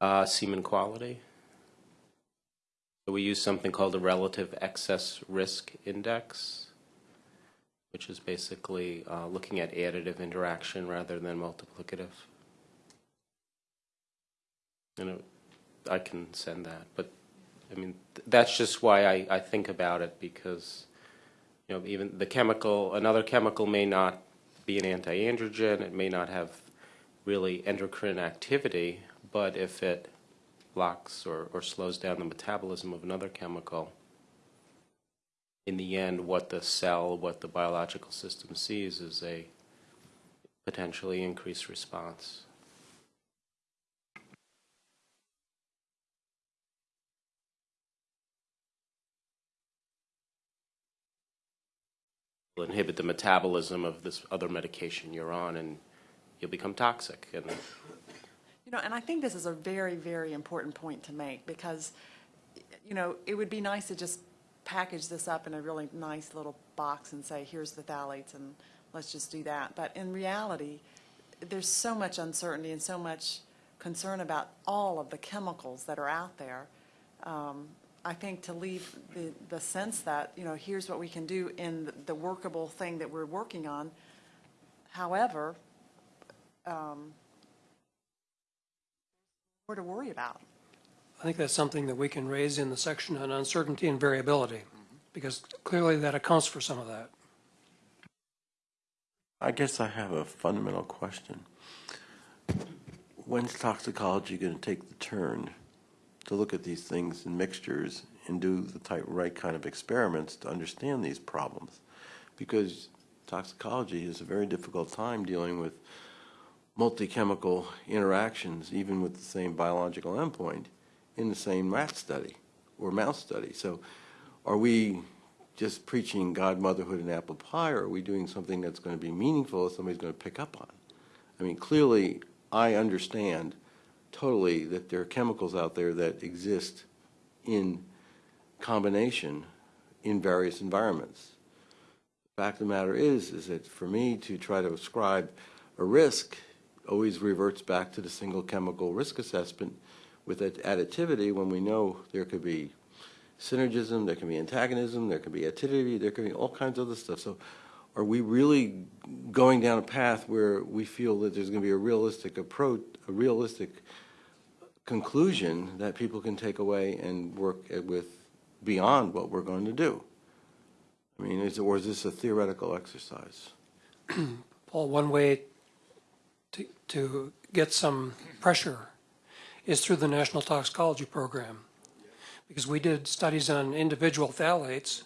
uh, semen quality. So we use something called a relative excess risk index, which is basically uh, looking at additive interaction rather than multiplicative. And it, I can send that, but I mean, th- that's just why I, I think about it because, you know, even the chemical, another chemical may not be an anti-androgen, it may not have really endocrine activity, but if it blocks or, or slows down the metabolism of another chemical, in the end, what the cell, what the biological system sees is a potentially increased response. Inhibit the metabolism of this other medication you're on, and you'll become toxic. And You know, and I think this is a very, very important point to make because, you know, it would be nice to just package this up in a really nice little box and say, here's the phthalates and let's just do that. But in reality, there's so much uncertainty and so much concern about all of the chemicals that are out there. Um, I think to leave the, the sense that, you know, here's what we can do in the workable thing that we're working on. However, um, more to worry about. I think that's something that we can raise in the section on uncertainty and variability, because clearly that accounts for some of that. I guess I have a fundamental question. When's toxicology going to take the turn to look at these things in mixtures and do the type, right kind of experiments to understand these problems? Because toxicology is a very difficult time dealing with multi-chemical interactions, even with the same biological endpoint, in the same rat study or mouse study. So are we just preaching God, motherhood, and apple pie, or are we doing something that's going to be meaningful that somebody's going to pick up on? I mean, clearly, I understand totally that there are chemicals out there that exist in combination in various environments. The fact of the matter is, is that for me to try to ascribe a risk always reverts back to the single chemical risk assessment with that additivity when we know there could be synergism, there can be antagonism, there can be additivity, there can be all kinds of other stuff. So are we really going down a path where we feel that there's going to be a realistic approach, a realistic conclusion that people can take away and work with beyond what we're going to do? I mean, is, or is this a theoretical exercise? Paul, one way to, to get some pressure is through the National Toxicology Program. Because we did studies on individual phthalates,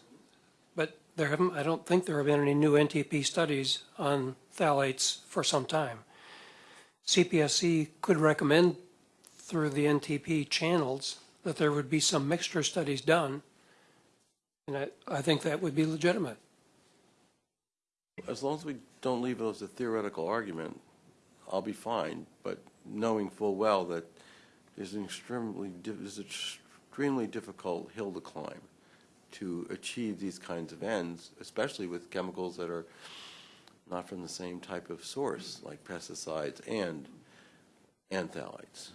there haven't, I don't think there have been any new NTP studies on phthalates for some time. CPSC could recommend through the NTP channels that there would be some mixture studies done, and I, I think that would be legitimate. As long as we don't leave it as a theoretical argument, I'll be fine, but knowing full well that there's an extremely, there's an extremely difficult hill to climb to achieve these kinds of ends, especially with chemicals that are not from the same type of source, like pesticides and, and phthalates.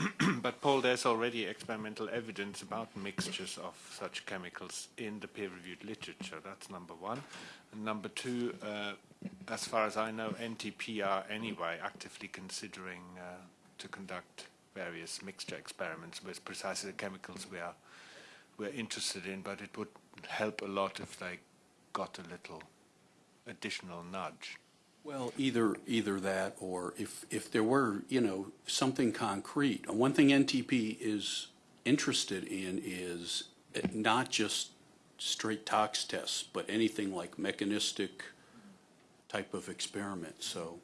But Paul, there's already experimental evidence about mixtures of such chemicals in the peer-reviewed literature. That's number one. And number two, uh, as far as I know, NTP are anyway actively considering uh, to conduct various mixture experiments with precisely the chemicals we are we're interested in. But it would help a lot if they got a little additional nudge. Well, either, either that, or if, if there were, you know, something concrete. One thing NTP is interested in is eh, not just straight tox tests, but anything like mechanistic type of experiment, so,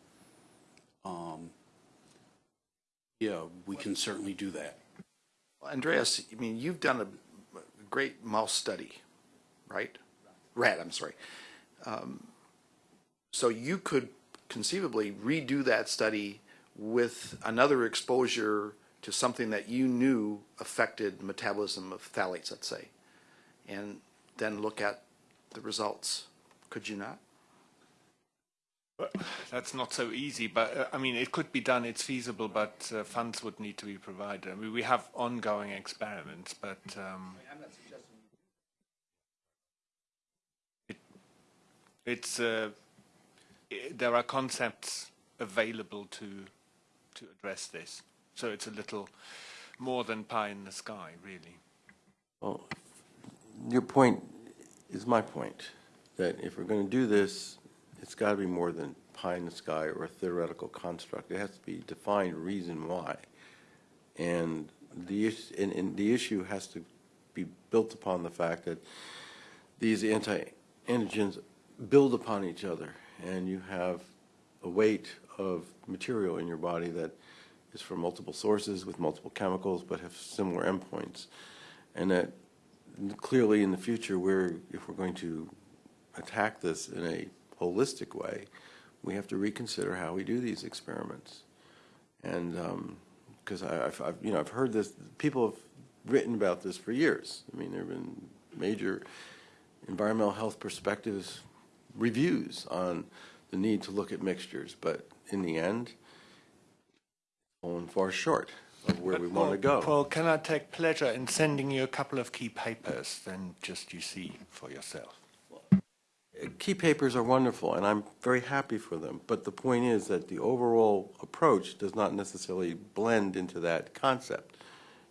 um, yeah, we can certainly do that. Well, Andreas, I mean, you've done a great mouse study, right? Rat, I'm sorry. Um, So you could conceivably redo that study with another exposure to something that you knew affected metabolism of phthalates, let's say, and then look at the results. Could you not? That's not so easy, but uh, I mean, it could be done. It's feasible, but uh, funds would need to be provided. I mean, we have ongoing experiments, but um, it, it's uh, i there are concepts available to to address this. So it's a little more than pie in the sky, really. Well, your point is my point. that if we're going to do this, it's got to be more than pie in the sky or a theoretical construct. It has to be defined reason why. And the, and, and the issue has to be built upon the fact that these anti-androgens build upon each other, and you have a weight of material in your body that is from multiple sources with multiple chemicals, but have similar endpoints. And that clearly in the future, we're, if we're going to attack this in a holistic way, we have to reconsider how we do these experiments. And, um, because I, I've, I've, you know, I've heard this, people have written about this for years. I mean, there have been major environmental health perspectives reviews on the need to look at mixtures, but in the end, fallen far short of where we want to go. Paul, can I take pleasure in sending you a couple of key papers, then just you see for yourself? Key papers are wonderful, and I'm very happy for them, but the point is that the overall approach does not necessarily blend into that concept.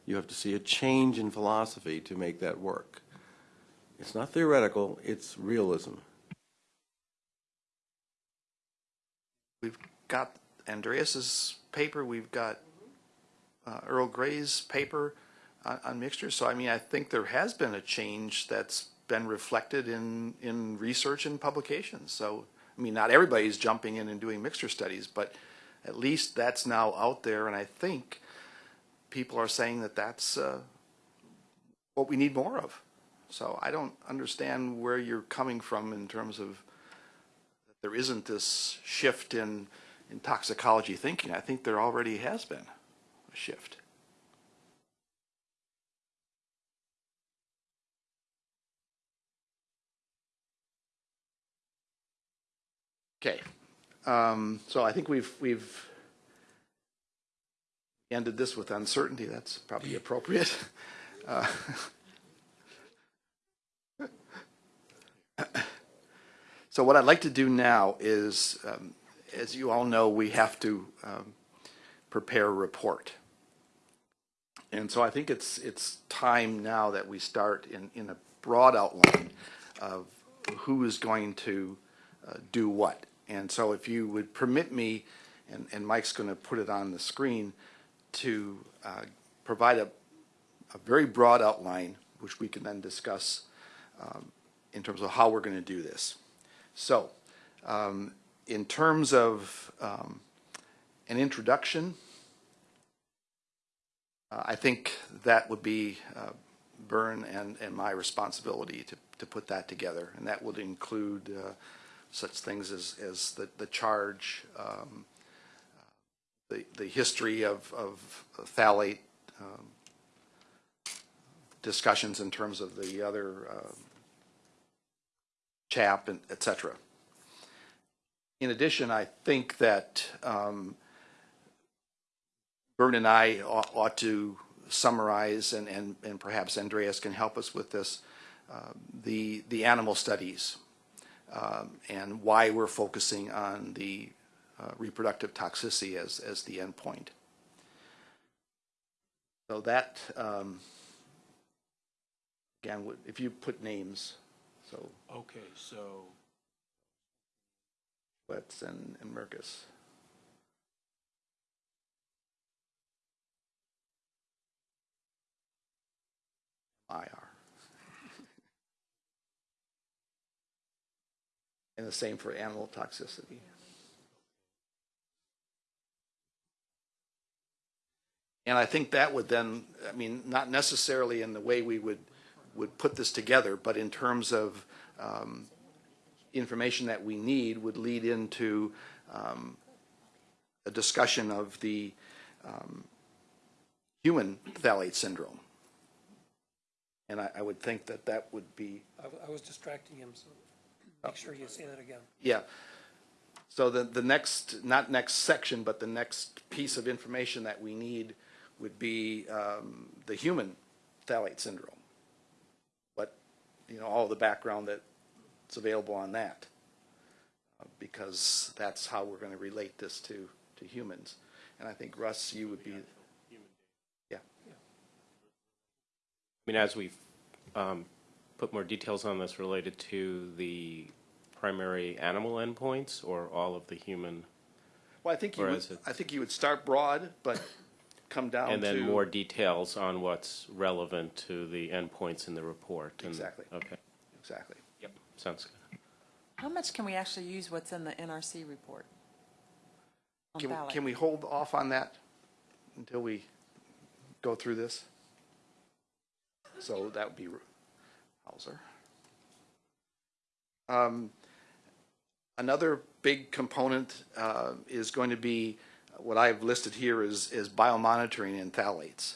You have to see a change in philosophy to make that work. It's not theoretical, it's realism. We've got Andreas's paper, we've got uh, Earl Gray's paper on, on mixtures. So I mean, I think there has been a change that's been reflected in, in research and publications. So, I mean, not everybody's jumping in and doing mixture studies, but at least that's now out there. And I think people are saying that that's uh, what we need more of. So I don't understand where you're coming from in terms of there isn't this shift in, in toxicology thinking. I think there already has been a shift. Okay, um, so I think we've, we've ended this with uncertainty. That's probably appropriate. Uh, So what I'd like to do now is, um, as you all know, we have to um, prepare a report. And so I think it's, it's time now that we start in, in a broad outline of who is going to uh, do what. And so if you would permit me, and, and Mike's going to put it on the screen, to uh, provide a, a very broad outline, which we can then discuss um, in terms of how we're going to do this. So, um, in terms of um, an introduction, uh, I think that would be uh, Bern and, and my responsibility to, to put that together. And that would include uh, such things as, as the, the charge, um, the, the history of, of phthalate um, discussions in terms of the other uh, CHAP, and et cetera. In addition, I think that um, Bert and I ought, ought to summarize, and, and, and perhaps Andreas can help us with this, uh, the, the animal studies um, and why we're focusing on the uh, reproductive toxicity as, as the endpoint. So that, um, again, if you put names, so Okay, so Letts and, and Mirkes. IR. And the same for animal toxicity. And I think that would then, I mean, not necessarily in the way we would, would put this together, but in terms of um, information that we need would lead into um, a discussion of the um, human phthalate syndrome. And I, I would think that that would be, I was distracting him, so make sure you say that again. yeah. So the, the next, not next section, but the next piece of information that we need would be um, the human phthalate syndrome. But, you know, all the background that's available on that. Uh, Because that's how we're going to relate this to, to humans. And I think Russ, you would be, yeah. I mean, as we've um, put more details on this related to the primary animal endpoints or all of the human? Well, I think you would, Whereas it- I think you would start broad, but come down to. And then more details on what's relevant to the endpoints in the report? and- Exactly. Okay, Exactly. yep, sounds good. How much can we actually use what's in the NRC report? on Can, phthalates? can we hold off on that until we go through this? So that would be Hauser. Um, Another big component uh, is going to be, what I've listed here is, is biomonitoring and phthalates.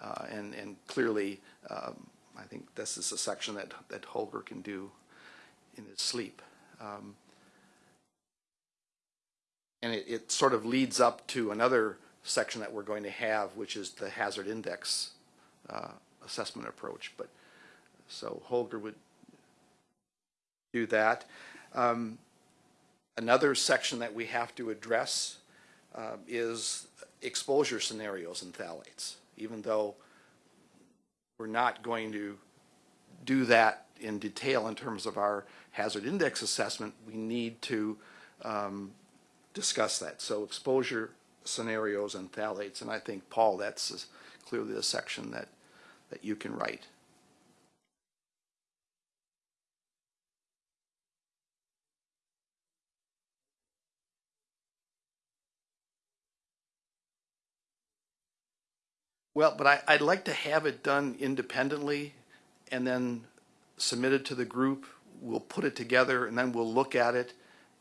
Uh, And, and clearly, um, I think this is a section that, that Holger can do in his sleep. Um, and it, it sort of leads up to another section that we're going to have, which is the hazard index uh, assessment approach. But, so Holger would do that. Um, Another section that we have to address uh, is exposure scenarios in phthalates, even though we're not going to do that in detail in terms of our hazard index assessment, we need to um, discuss that. So exposure scenarios and phthalates, and I think, Paul, that's clearly a section that, that you can write. Well, but I, I'd like to have it done independently and then submitted to the group. We'll put it together and then we'll look at it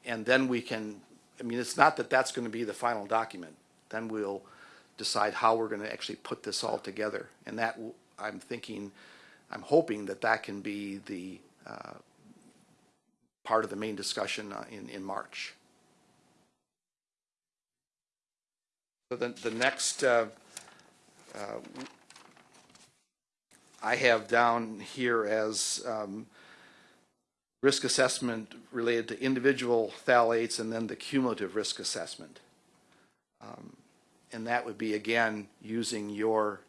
and then we can, I mean, it's not that that's going to be the final document. Then we'll decide how we're going to actually put this all together. And that, I'm thinking, I'm hoping that that can be the, uh, part of the main discussion uh, in, in March. So then the next, uh, I have down here as um, risk assessment related to individual phthalates and then the cumulative risk assessment. Um, And that would be, again, using your,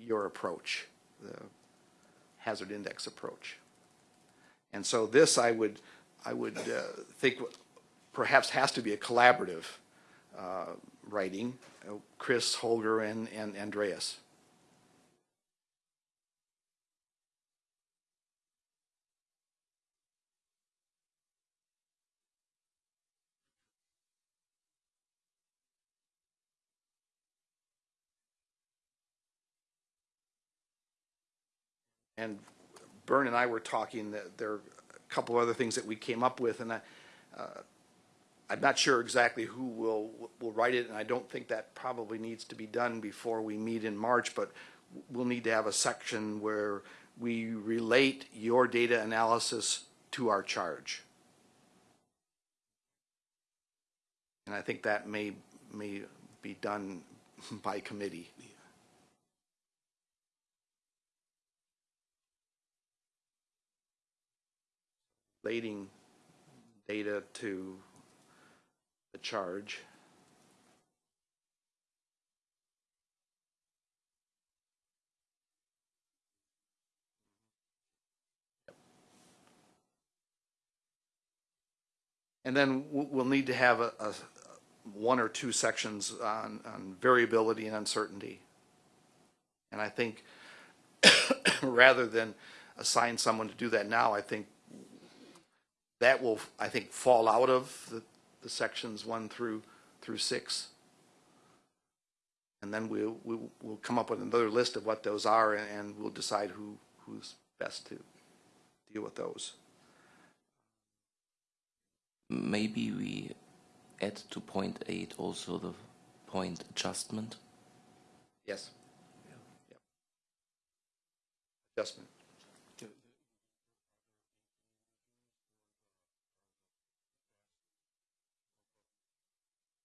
your approach, the hazard index approach. And so this, I would, I would uh, think perhaps has to be a collaborative uh, writing, uh, Chris, Holger, and, and Andreas. And Bern and I were talking, that there are a couple of other things that we came up with, and I, uh, I'm not sure exactly who will, will write it, and I don't think that probably needs to be done before we meet in March, but we'll need to have a section where we relate your data analysis to our charge. And I think that may, may be done by committee. Relating data to the charge. And then we'll, need to have a, a, one or two sections on, on variability and uncertainty. And I think rather than assign someone to do that now, I think that will, I think, fall out of the, the sections one through, through six. And then we'll, we'll, we'll come up with another list of what those are and, and we'll decide who, who's best to deal with those. Maybe we add to point eight also the point adjustment. Yes. Yep. Adjustment.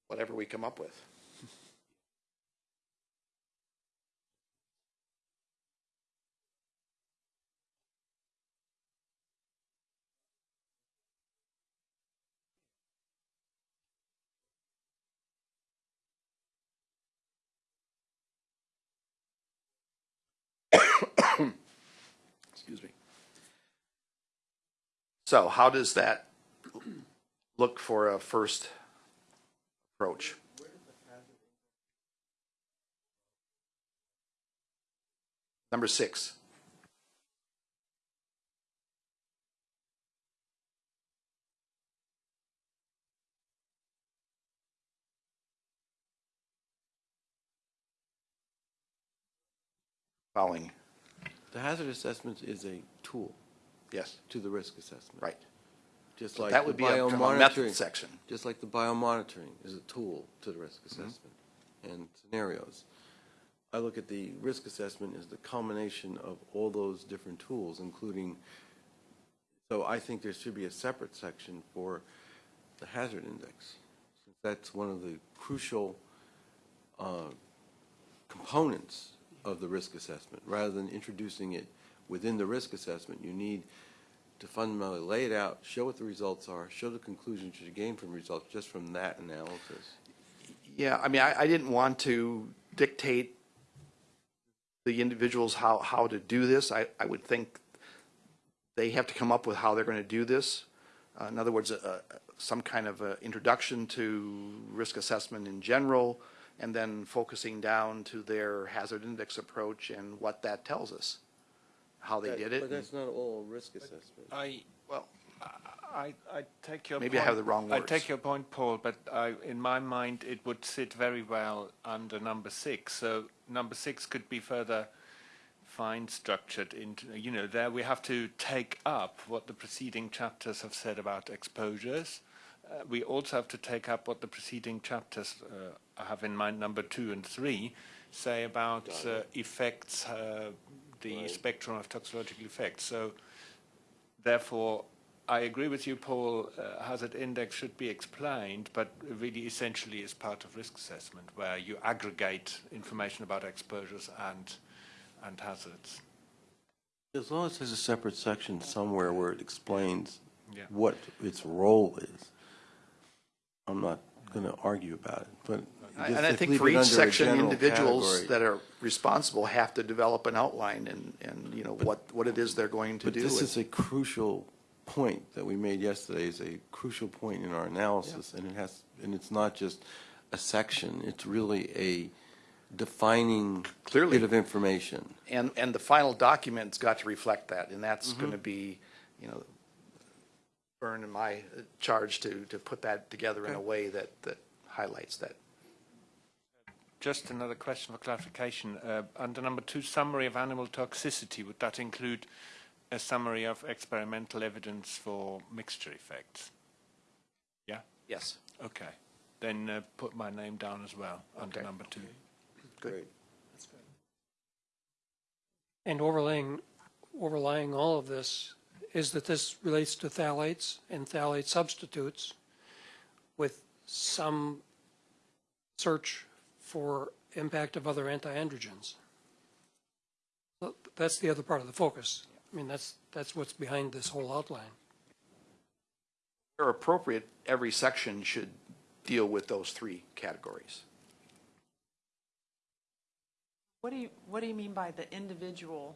Whatever we come up with. Excuse me. So how does that look for a first approach? Number six. Following, The hazard assessment is a tool yes, to the risk assessment. right. Just like That the would be a from a method section. just like the biomonitoring is a tool to the risk assessment and scenarios. I look at the risk assessment as the culmination of all those different tools, including, so I think there should be a separate section for the hazard index. since That's one of the crucial uh, components of the risk assessment. Rather than introducing it within the risk assessment, you need to fundamentally lay it out, show what the results are, show the conclusions you gain from results just from that analysis. Yeah, I mean, I, I didn't want to dictate the individuals how, how to do this. I, I would think they have to come up with how they're going to do this. Uh, in other words, uh, some kind of introduction to risk assessment in general, and then focusing down to their hazard index approach and what that tells us, how they That- did it. But that's not all risk assessment. I, Well, I, I take your Maybe I point. have the wrong I words. take your point, Paul, but I, in my mind, it would sit very well under number six. So number six could be further fine structured into, you know, there we have to take up what the preceding chapters have said about exposures. Uh, we also have to take up what the preceding chapters uh, have in mind, number two and three, say about uh, effects, uh, the spectrum of toxicological effects. So Therefore, I agree with you, Paul, uh, hazard index should be explained, but really essentially is part of risk assessment, where you aggregate information about exposures and, and hazards. As long as there's a separate section somewhere where it explains Yeah. what its role is, I'm not going to argue about it, but. Just And I think leave for it each under a section, general individuals category. that are responsible have to develop an outline and, and, you know, what, what it is they're going to But do. this is a crucial point that we made yesterday, is a crucial point in our analysis, and it has, and it's not just a section, it's really a defining Clearly. bit of information. And, and the final document's got to reflect that, and that's Mm-hmm. going to be, you know, Bern and my uh, charge to, to put that together in a way that, that highlights that. Just another question for clarification. Uh, under number two, summary of animal toxicity, would that include a summary of experimental evidence for mixture effects? Yeah? Yes. Okay. Then uh, put my name down as well under number two. Great. And overlaying, overlying all of this is that this relates to phthalates and phthalate substitutes with some search for impact of other anti-androgens. So That's the other part of the focus. I mean, that's, that's what's behind this whole outline. Where appropriate, every section should deal with those three categories. What do you, what do you mean by the individual?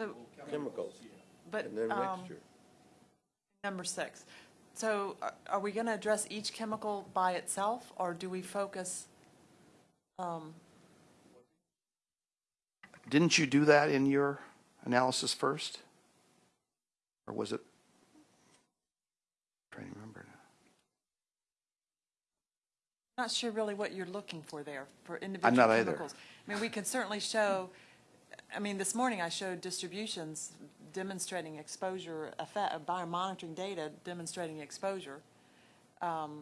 So, Chemicals, but, and then um, mixture. number six. So are- are we going to address each chemical by itself, or do we focus? um, Didn't you do that in your analysis first? Or was it? Trying to remember now. Not sure really what you're looking for there, for individual I'm not either. I mean, we can certainly show, I mean, this morning I showed distributions demonstrating exposure, effect, biomonitoring data demonstrating exposure. Um,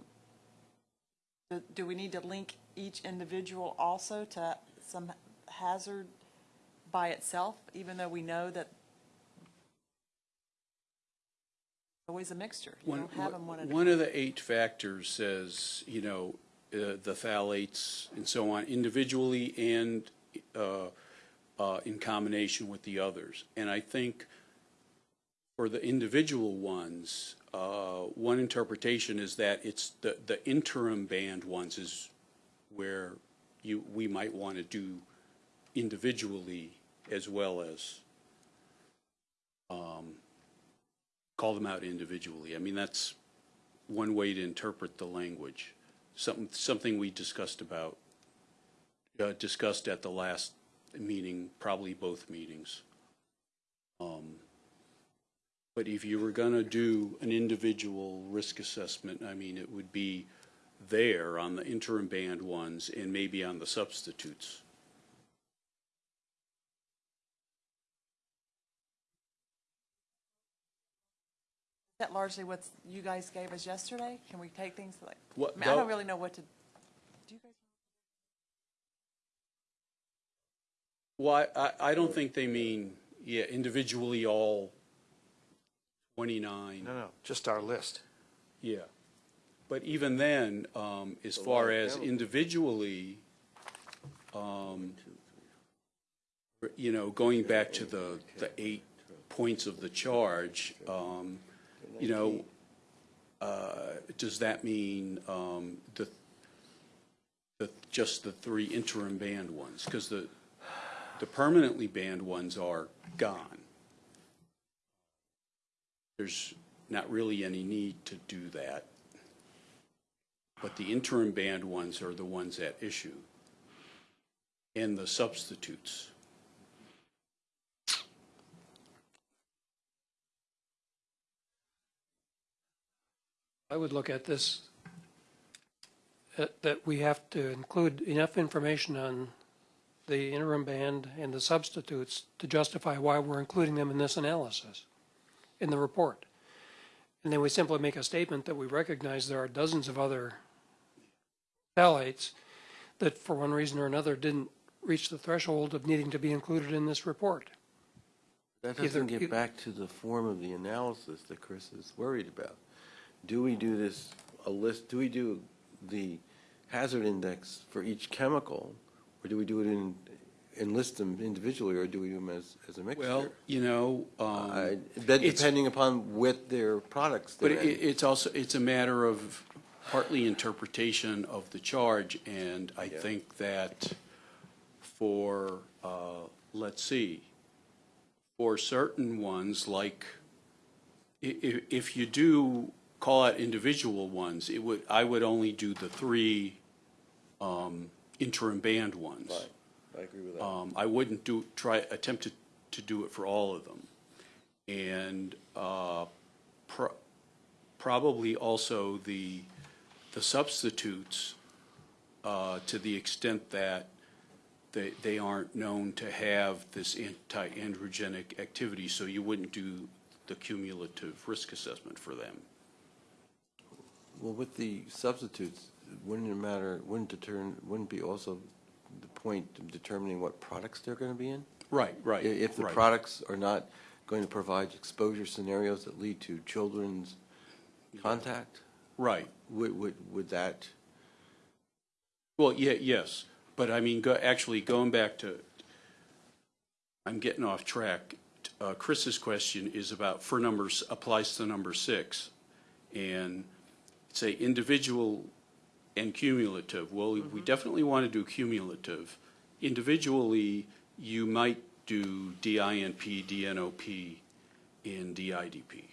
Do do we need to link each individual also to some hazard by itself, even though we know that always a mixture? You One, don't have them one one of the eight factors says, you know, uh, the phthalates and so on, individually and uh, uh, in combination with the others. And I think for the individual ones, uh, one interpretation is that it's the, the interim banned ones is where you, we might want to do individually as well as um, call them out individually. I mean, that's one way to interpret the language. Something, something we discussed about, uh, discussed at the last meeting, probably both meetings. Um, But if you were going to do an individual risk assessment, I mean, it would be there on the interim banned ones and maybe on the substitutes. Is that largely what you guys gave us yesterday? Can we take things like, What- I mean, I don't really know what to, do you guys? Well, I, I- I don't think they mean, yeah, individually all 29. No, no, just our list. Yeah. But even then, um, as far as individually, um, you know, going back to the, the eight points of the charge, um, you know, uh, does that mean, um, the, the, just the three interim banned ones? Because the, the permanently banned ones are gone. There's not really any need to do that. But the interim banned ones are the ones at issue. And the substitutes. I would look at this, uh, that we have to include enough information on the interim banned and the substitutes to justify why we're including them in this analysis, in the report. And then we simply make a statement that we recognize there are dozens of other phthalates that for one reason or another didn't reach the threshold of needing to be included in this report. That doesn't e- get back to the form of the analysis that Chris is worried about. Do we do this, a list, do we do the hazard index for each chemical? Or do we do it in, enlist them individually, or do we do them as, as a mixture? Well, you know, um, That depending upon what their products but it, it's also, it's a matter of partly interpretation of the charge. And I Yeah. think that for, uh, let's see, for certain ones, like, i- i- if you do call out individual ones, it would, I would only do the three um, interim banned ones. Right, I agree with that. Um, I wouldn't do, try, attempt to, to do it for all of them. And, uh, pro- probably also the, the substitutes, uh, to the extent that they, they aren't known to have this anti-androgenic activity, so you wouldn't do the cumulative risk assessment for them. Well, with the substitutes, wouldn't it matter, wouldn't determine, wouldn't be also the point of determining what products they're going to be in? Right, I- right. If the right. products are not going to provide exposure scenarios that lead to children's contact, Right. would, would, would that, Well, yeah, yes, but I mean, go, actually, going back to, I'm getting off track. Uh, Chris's question is about, for numbers, applies to number six. And say individual and cumulative. Well, we definitely want to do cumulative. Individually, you might do DINP, DNOP, and DIDP.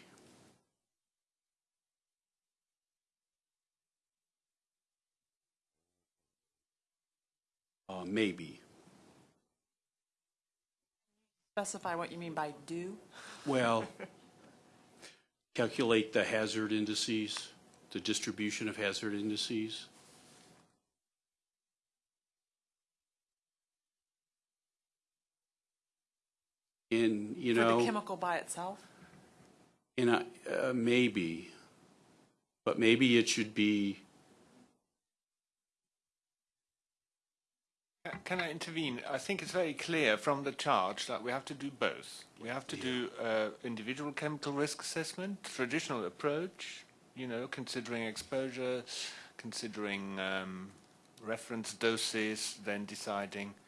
Uh, maybe. Specify what you mean by do? Well, calculate the hazard indices, the distribution of hazard indices. And, you For the know, chemical by itself? and I, uh, maybe, but maybe it should be, Can I intervene? I think it's very clear from the charge that we have to do both. We have to do uh, individual chemical risk assessment, traditional approach, you know, considering exposure, considering um, reference doses, then deciding you know,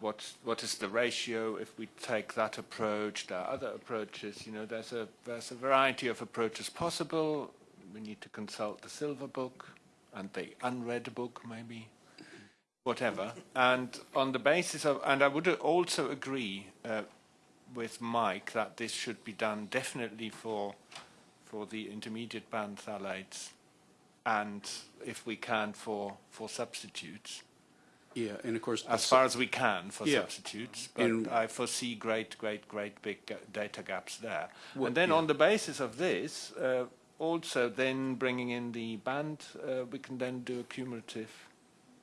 what what is the ratio if we take that approach. There are other approaches. You know, there's a there's a variety of approaches possible. We need to consult the silver book and the unread book, maybe whatever. And on the basis of, and I would also agree uh, with Mike that this should be done definitely for for the intermediate banned phthalates, and if we can for for substitutes. Yeah, and of course. as far as we can for Yeah. substitutes, but And- I foresee great, great, great big data gaps there. Well, and then yeah. on the basis of this, uh, also then bringing in the banned, uh, we can then do a cumulative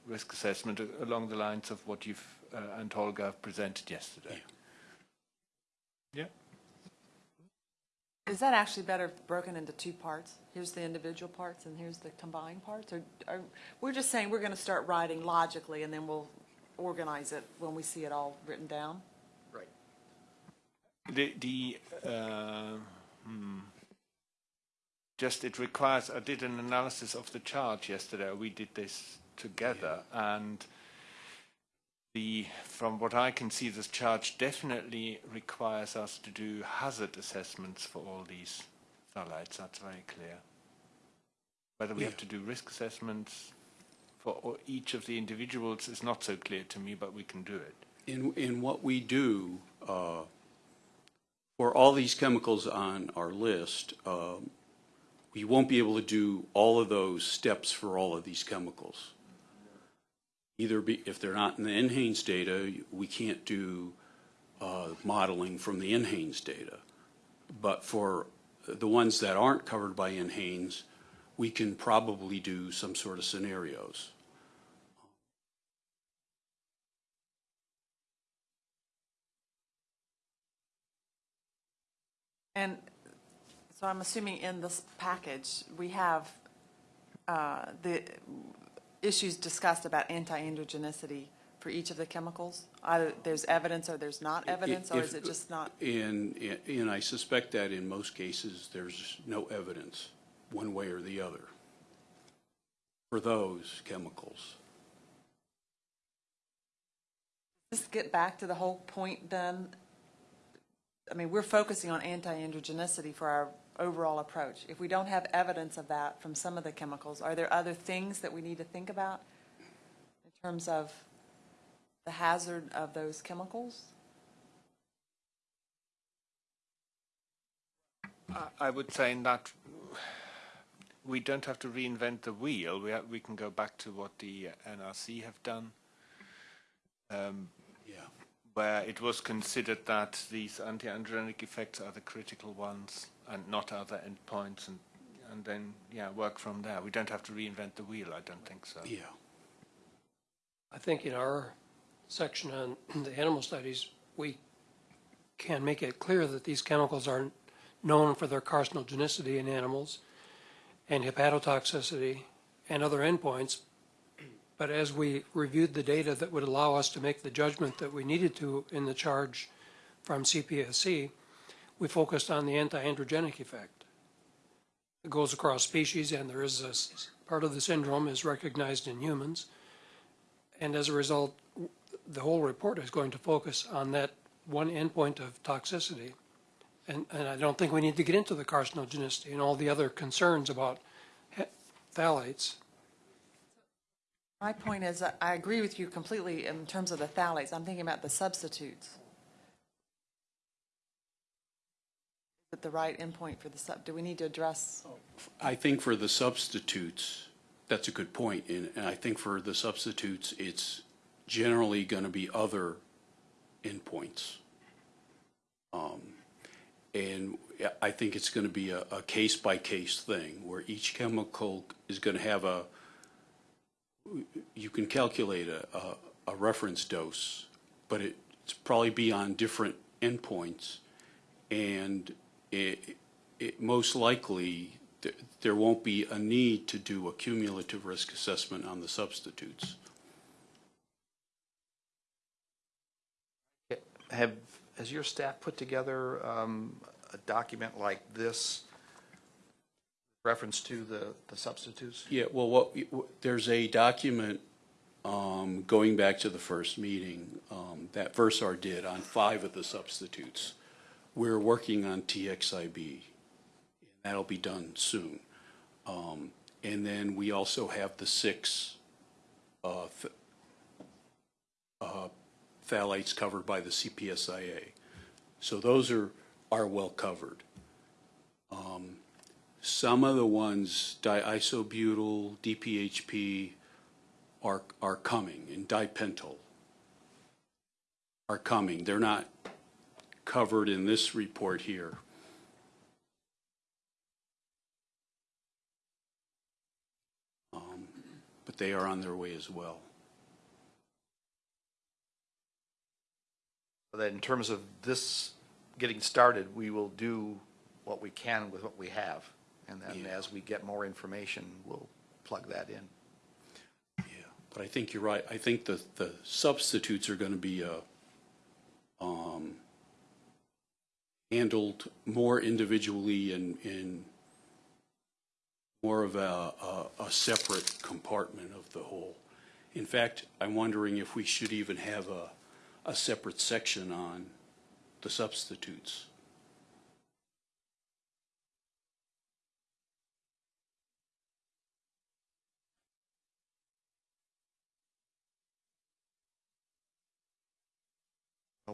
risk assessment along the lines of what you've uh, and Holger have presented yesterday. Yeah. Is that actually better broken into two parts? Here's the individual parts and here's the combined parts? Or, or, we're just saying we're going to start writing logically and then we'll organize it when we see it all written down? Right. The, the uh, hmm. just it requires. I did an analysis of the chart yesterday. We did this together, and the from what I can see, this charge definitely requires us to do hazard assessments for all these phthalates. That's very clear. Whether we have to do risk assessments for each of the individuals is not so clear to me, but we can do it. In, in what we do, uh, for all these chemicals on our list, um, we won't be able to do all of those steps for all of these chemicals. Either be, if they're not in the NHANES data, we can't do uh, modeling from the NHANES data. But for the ones that aren't covered by NHANES, we can probably do some sort of scenarios. And so I'm assuming in this package, we have uh, the issues discussed about anti-androgenicity for each of the chemicals? Either there's evidence or there's not evidence, or is it just not? And, and I suspect that in most cases, there's no evidence, one way or the other, for those chemicals. Just get back to the whole point then. I mean, we're focusing on anti-androgenicity for our overall approach. If we don't have evidence of that from some of the chemicals, are there other things that we need to think about in terms of the hazard of those chemicals? I- would say in that we don't have to reinvent the wheel. We ha we can go back to what the NRC have done, um. Where it was considered that these anti-androgenic effects are the critical ones and not other endpoints, and and then yeah, work from there. We don't have to reinvent the wheel. I don't think so. Yeah. I think in our section on the animal studies, we can make it clear that these chemicals are known for their carcinogenicity in animals and hepatotoxicity and other endpoints. But as we reviewed the data that would allow us to make the judgment that we needed to in the charge from CPSC, we focused on the anti-androgenic effect. It goes across species and there is a, part of the syndrome is recognized in humans. And as a result, the whole report is going to focus on that one endpoint of toxicity. And, and I don't think we need to get into the carcinogenicity and all the other concerns about phthalates. My point is, I- agree with you completely in terms of the phthalates. I'm thinking about the substitutes. Is it the right endpoint for the sub, do we need to address? I think for the substitutes, that's a good point, and, and I think for the substitutes, it's generally going to be other endpoints. Um, and I think it's going to be a, a case-by-case thing, where each chemical is going to have a, you can calculate a, a, a reference dose, but it, it's probably be on different endpoints, and it, it most likely, th- there won't be a need to do a cumulative risk assessment on the substitutes. Have, has your staff put together um, a document like this, reference to the, the substitutes? Yeah, well, what, there's a document um, going back to the first meeting um, that Versar did on five of the substitutes. We're working on TXIB. And that'll be done soon. Um, And then we also have the six uh, uh, phthalates covered by the CPSIA. So those are, are well covered. Um, Some of the ones, diisobutyl, DPHP, are, are coming, and dipentyl are coming. They're not covered in this report here. Um, But they are on their way as well. That in terms of this getting started, we will do what we can with what we have. And then Yeah. as we get more information, we'll plug that in. Yeah, but I think you're right. I think the, the substitutes are going to be, uh, um, handled more individually and, and more of a, a, a separate compartment of the whole. In fact, I'm wondering if we should even have a, a separate section on the substitutes.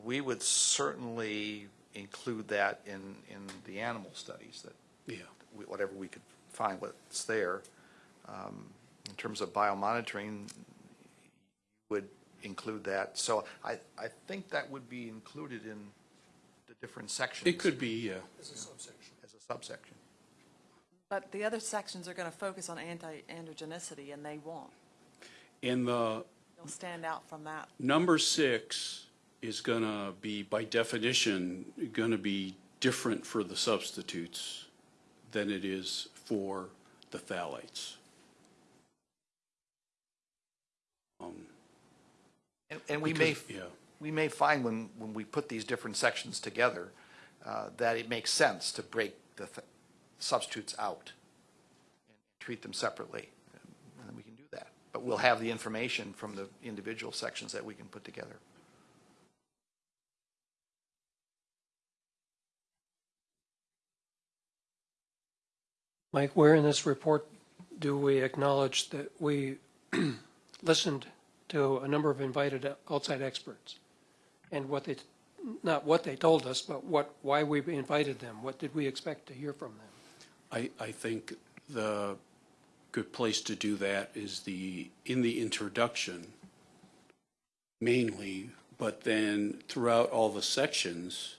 We would certainly include that in, in the animal studies, that Yeah. we- whatever we could find what's there. Um, In terms of biomonitoring, would include that. So I, I think that would be included in the different sections. It could be, uh, As a subsection. But the other sections are going to focus on anti-androgenicity, and they won't. in the, They'll stand out from that. Number six is going to be, by definition, going to be different for the substitutes than it is for the phthalates. Um, And, and we may, Yeah, we may find when, when we put these different sections together, uh, that it makes sense to break the th- substitutes out and treat them separately. And we can do that. But we'll have the information from the individual sections that we can put together. Mike, where in this report do we acknowledge that we listened to a number of invited outside experts? And what they, not what they told us, but what, why we invited them? What did we expect to hear from them? I, I think the good place to do that is the, in the introduction mainly, but then throughout all the sections,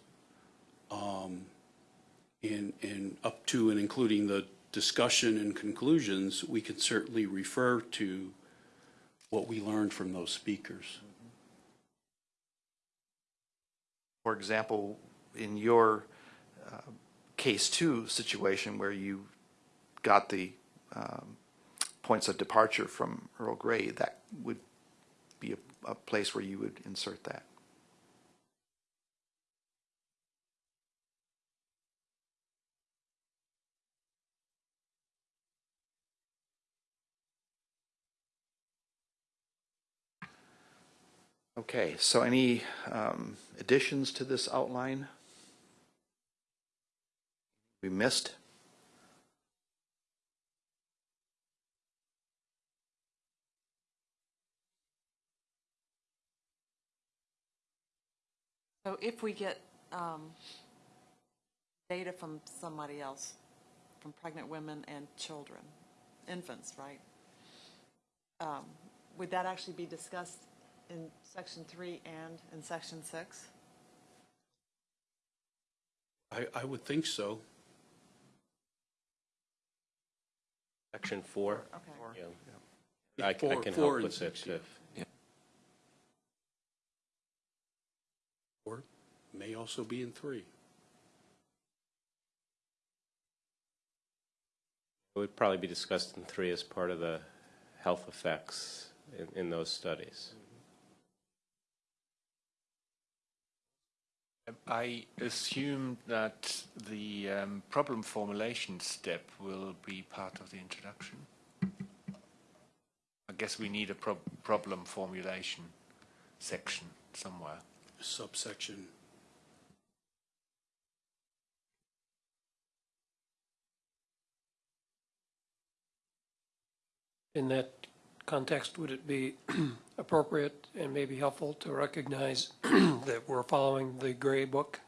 um, and, and up to and including the discussion and conclusions, we can certainly refer to what we learned from those speakers. For example, in your uh, case two situation where you got the um, points of departure from Earl Gray, that would be a, a place where you would insert that. Okay, so any um, additions to this outline? We missed? So if we get um, data from somebody else, from pregnant women and children, infants, right? Um, Would that actually be discussed in section three and in section six? I, I would think so. Section four? Okay. Yeah. I, I Four- can four help with it six, yeah. if, Or may also be in three. it would probably be discussed in three as part of the health effects in, in those studies. I assume that the um, problem formulation step will be part of the introduction. I guess we need a prob- problem formulation section somewhere. subsection. In that context, would it be appropriate and maybe helpful to recognize that we're following the gray book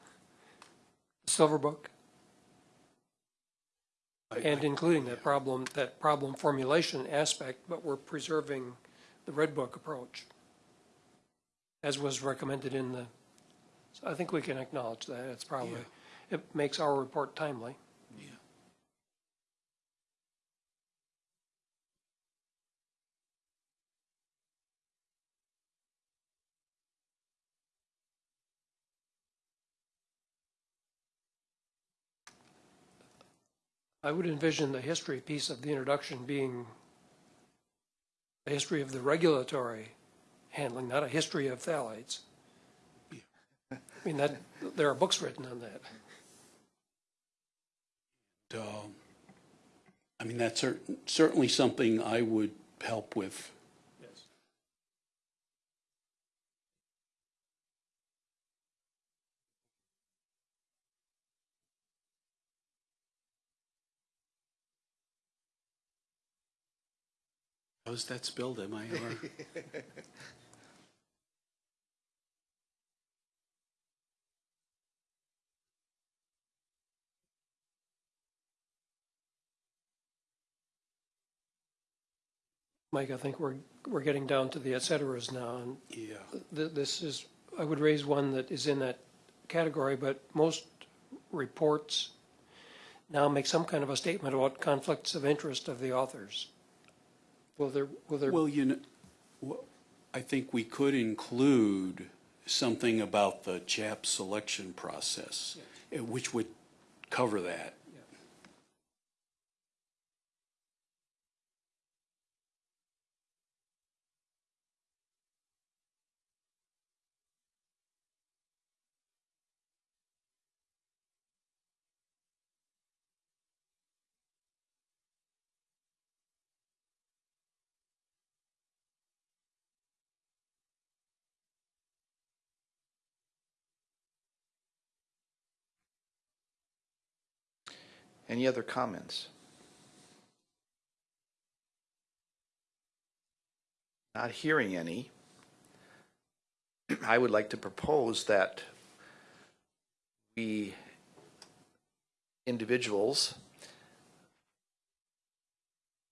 Silver Book, I- and including that problem, that problem formulation aspect, but we're preserving the Red Book approach, as was recommended in the, so I think we can acknowledge that. It's probably, it makes our report timely. I would envision the history piece of the introduction being a history of the regulatory handling, not a history of phthalates. I mean, that, there are books written on that. Um, I mean, that's cer- certainly something I would help with. How's that spelled, M-I-R? Uh, Mike, I think we're, we're getting down to the et ceteras now, and Yeah. th- this is, I would raise one that is in that category, but most reports now make some kind of a statement about conflicts of interest of the authors. Will there, will there, Well, you know, I think we could include something about the CHAP selection process, which would cover that. Any other comments? Not hearing any. I would like to propose that we individuals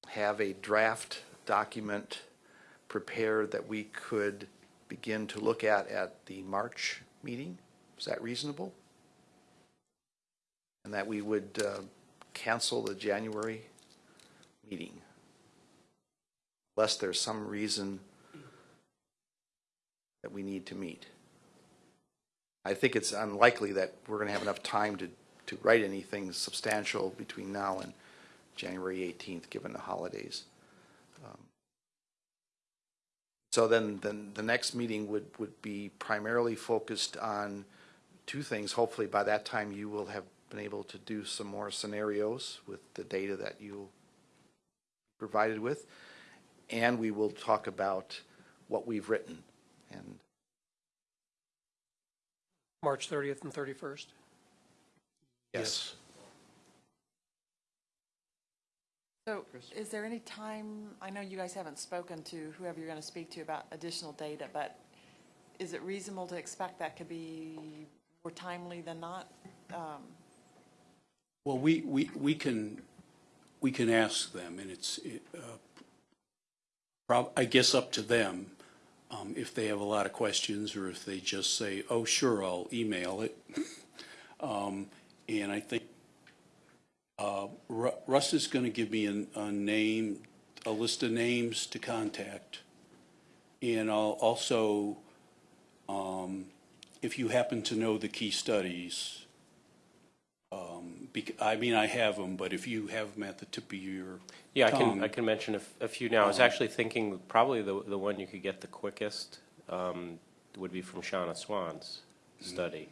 have a draft document prepared that we could begin to look at at the March meeting. Is that reasonable? And that we would uh, cancel the January meeting. Unless there's some reason that we need to meet. I think it's unlikely that we're going to have enough time to, to write anything substantial between now and January 18th, given the holidays. Um, So then, then the next meeting would, would be primarily focused on two things. Hopefully by that time you will have been able to do some more scenarios with the data that you provided with. And we will talk about what we've written and March 30th and 31st? Yes. So is there any time, I know you guys haven't spoken to whoever you're going to speak to about additional data, but is it reasonable to expect that could be more timely than not? Um, Well, we, we, we can, we can ask them, and it's, it, uh, I guess up to them, um, if they have a lot of questions, or if they just say, oh, sure, I'll email it. Um, and I think, uh, Russ is gonna give me an, a name, a list of names to contact. And I'll also, um, if you happen to know the key studies, bec- I mean, I have them, but if you have them at the tip of your Yeah, I can, tongue. I can mention a, f- a few now. I was actually thinking probably the, the one you could get the quickest um, would be from Shanna Swan's study.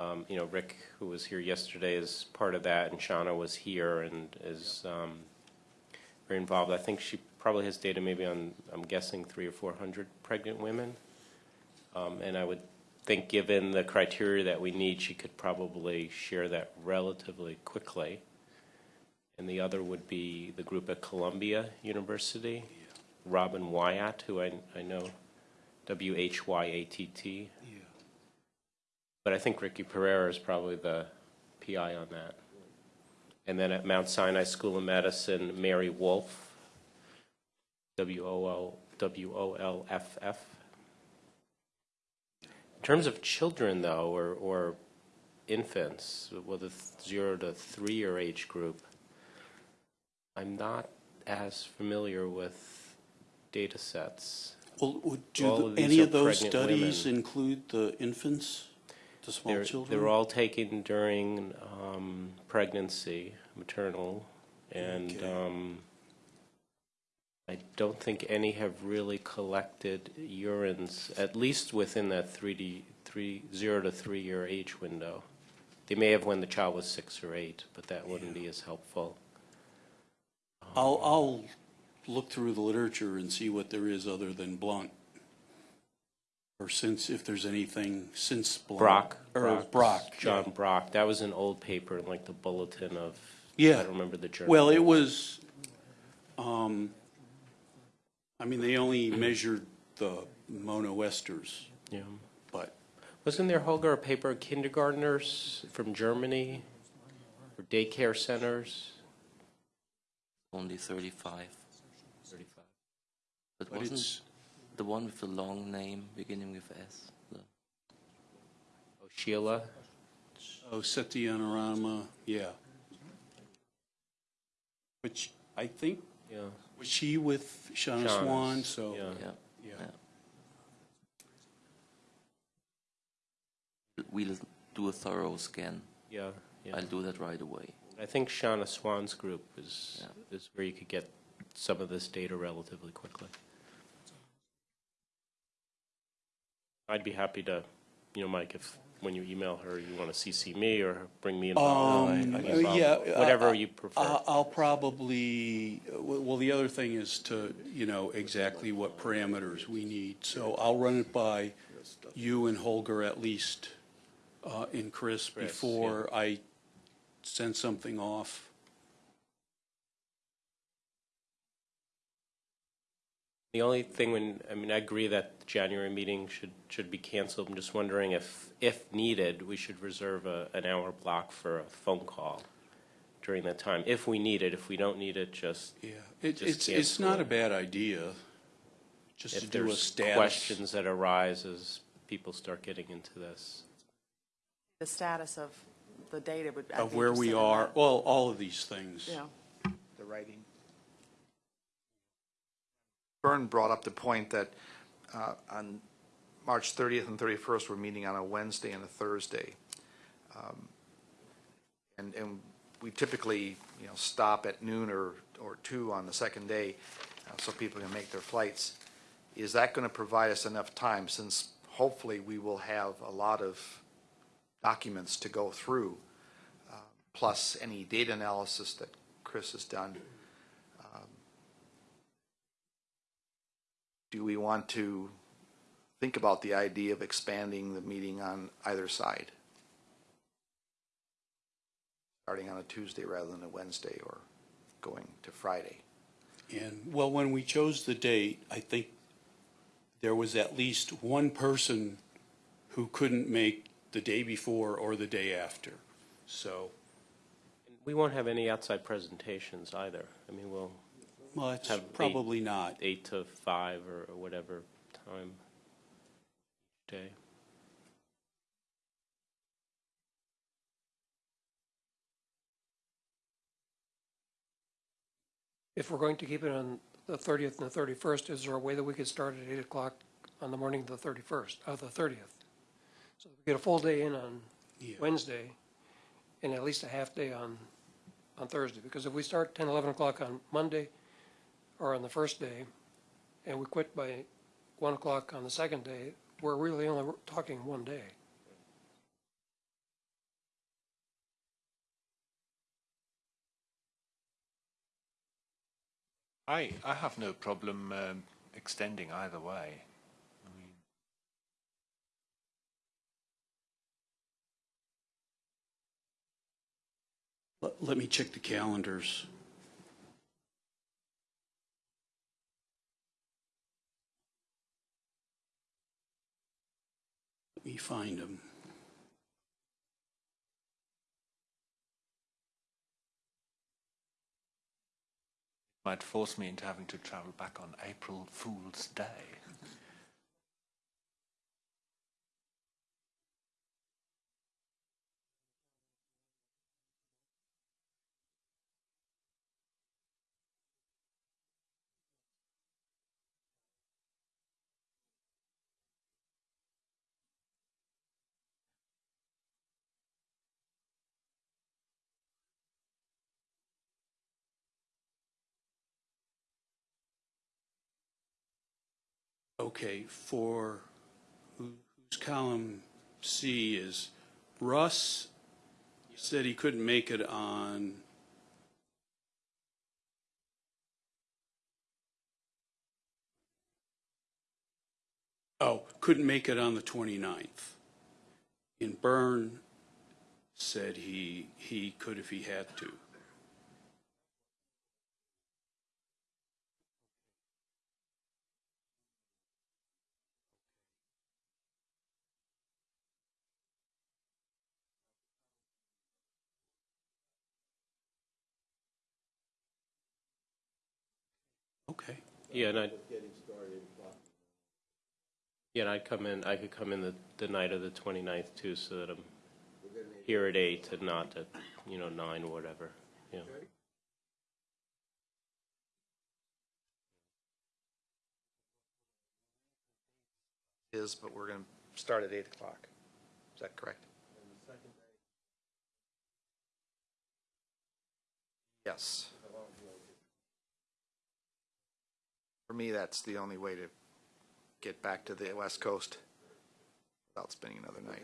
Um, You know, Rick, who was here yesterday, is part of that, and Shanna was here and is um, very involved. I think she probably has data maybe on, I'm guessing, three or 400 pregnant women. Um, And I would think, given the criteria that we need, she could probably share that relatively quickly. And the other would be the group at Columbia University, Robin Whyatt, who I, I know, W-H-Y-A-T-T. Yeah. But I think Ricky Perera is probably the, PI on that. And then at Mount Sinai School of Medicine, Mary Wolff, W-O-L, W-O-L-F-F. In terms of children, though, or, or infants, whether zero to three-year age group, I'm not as familiar with data sets. Well, do of the- any of those studies women. include the infants, the small They're, children? they're all taken during um, pregnancy, maternal, and Okay. um, I don't think any have really collected urines, at least within that 3D, three, zero to three-year age window. They may have when the child was six or eight, but that wouldn't be as helpful. I'll, I'll look through the literature and see what there is other than Blunt. Or since, if there's anything since Blunt. Brock. Or Brock. yeah. John Brock. That was an old paper in like the bulletin of, Yeah. I don't remember the journal. Well, it was, um, I mean, they only measured the monoesters, Yeah. but Wasn't there, Holger, a paper, kindergartners from Germany, or daycare centers? Only 35. But But wasn't it's, the one with the long name beginning with S? The, Oh, Sheela? oh, Sathyanarayana, yeah. Which, I think, Yeah. Was she with Shanna Shanna's, Swan, so, yeah. yeah. yeah. We'll do a thorough scan. Yeah, yeah. I'll do that right away. I think Shanna Swan's group is, Yeah. is where you could get some of this data relatively quickly. I'd be happy to, you know, Mike, if, when you email her, you want to CC me or bring me involved. Um, involved. yeah, Whatever I- you prefer. I'll I'll probably, well, the other thing is to, you know, exactly what parameters we need. So I'll run it by you and Holger at least, uh, and Chris Chris, before I send something off. The only thing when, I mean, I agree that January meeting should, should be canceled. I'm just wondering if, if needed, we should reserve a, an hour block for a phone call during that time, if we need it. If we don't need it, just, Yeah, it, Just it's, it's cancel not a it. bad idea, just to if do a there's status. questions that arise as people start getting into this. The status of the data would. I'd Of be where we interested in are, that. well, all of these things. Yeah. the writing. Bern brought up the point that uh, on March 30th and 31st, we're meeting on a Wednesday and a Thursday. Um, And, and we typically, you know, stop at noon or, or two on the second day uh, so people can make their flights. Is that going to provide us enough time, since hopefully we will have a lot of documents to go through, uh, plus any data analysis that Chris has done? Do we want to think about the idea of expanding the meeting on either side? Starting on a Tuesday rather than a Wednesday or going to Friday? And, well, when we chose the date, I think there was at least one person who couldn't make the day before or the day after. So, We won't have any outside presentations either. I mean, we'll, well, it's Have eight- probably not. eight to five or or whatever time day. If we're going to keep it on the 30th and the 31st, is there a way that we could start at 8 o'clock on the morning of the 31st, of the 30th? So we get a full day in on Yeah. Wednesday and at least a half day on, on Thursday. Because if we start 10, 11 o'clock on Monday or on the first day and we quit by 1 o'clock on the second day, we're really only talking one day. I, I have no problem um, extending either way. I mean, Let, let me check the calendars. we find them. Might force me into having to travel back on April Fool's Day. Okay, for, whose column C is, Russ said he couldn't make it on, oh, couldn't make it on the 29th. And Bern said he, he could if he had to. Okay. Yeah, and I'd, yeah, and I'd come in, I could come in the, the night of the 29th too, so that I'm here at eight and not at, you know, nine or whatever, yeah. Is, but we're going to start at 8 o'clock. Is that correct? Yes. For me, that's the only way to get back to the west coast without spending another night.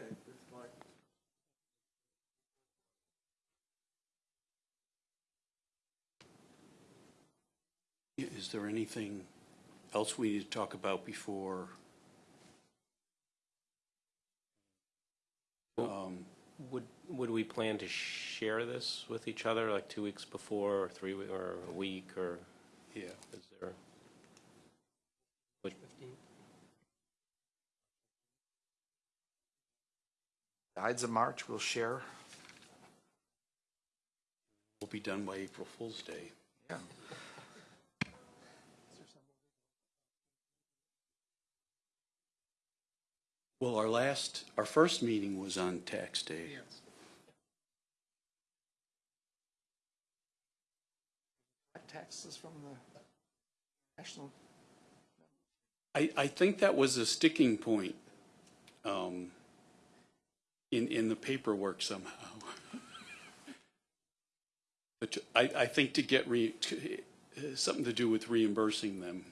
Is there anything else we need to talk about before? Um, Would, would we plan to share this with each other, like two weeks before, or three, we- or a week, or Yeah, is there? Ides of March, we'll share. we'll be done by April Fool's Day. Yeah. Well, our last, our first meeting was on tax day. Taxes from the national. I, I think that was a sticking point um, in, in the paperwork somehow. But I, I think to get re, to- uh, something to do with reimbursing them,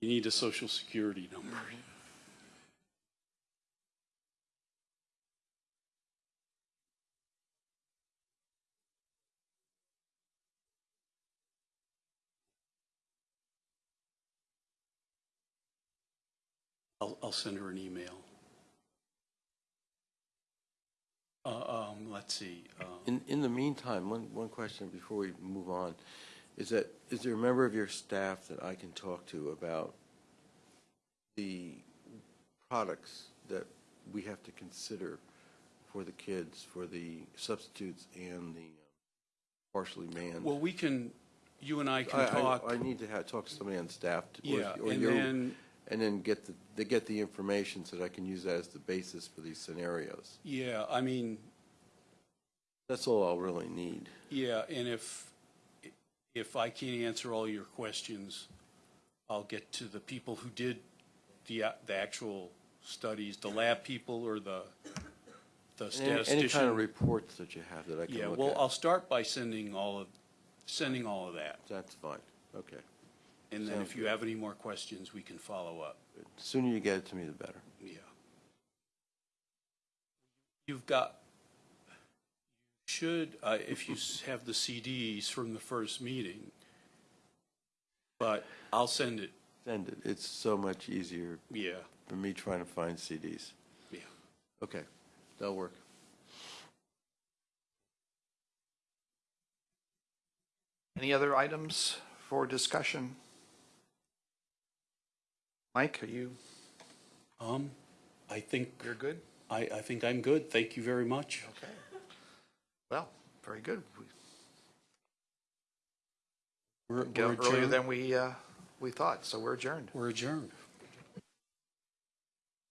you need a social security number. I'll, I'll send her an email. Uh, um, let's see, um, In, in the meantime, one, one question before we move on, is that, is there a member of your staff that I can talk to about the products that we have to consider for the kids, for the substitutes and the partially manned? well, we can, you and I I, can I, talk. I need to have, talk to somebody on staff. to- Yeah, or and you- then, And then get the, they get the information so that I can use that as the basis for these scenarios. yeah, I mean, That's all I'll really need. yeah, and if, if I can't answer all your questions, I'll get to the people who did the, a- the actual studies, the lab people or the, the And Any any kind of statistician. reports that you have that I can Yeah, look well, at. I'll start by sending all of, sending all of that. That's fine, okay. And then if you have any more questions, we can follow up. The Sooner you get it to me, the better. Yeah. You've got, should, uh, if you s- have the CDs from the first meeting, but I'll send it, Send it. It's so much easier yeah, for me trying to find CDs. yeah. Okay, that'll work. Any other items for discussion? Mike, are you, Um, I think, you're good? I, I think I'm good. Thank you very much. Okay. Well, very good. We- We're we're earlier adjourned. than we, uh, we thought, so we're adjourned. We're adjourned.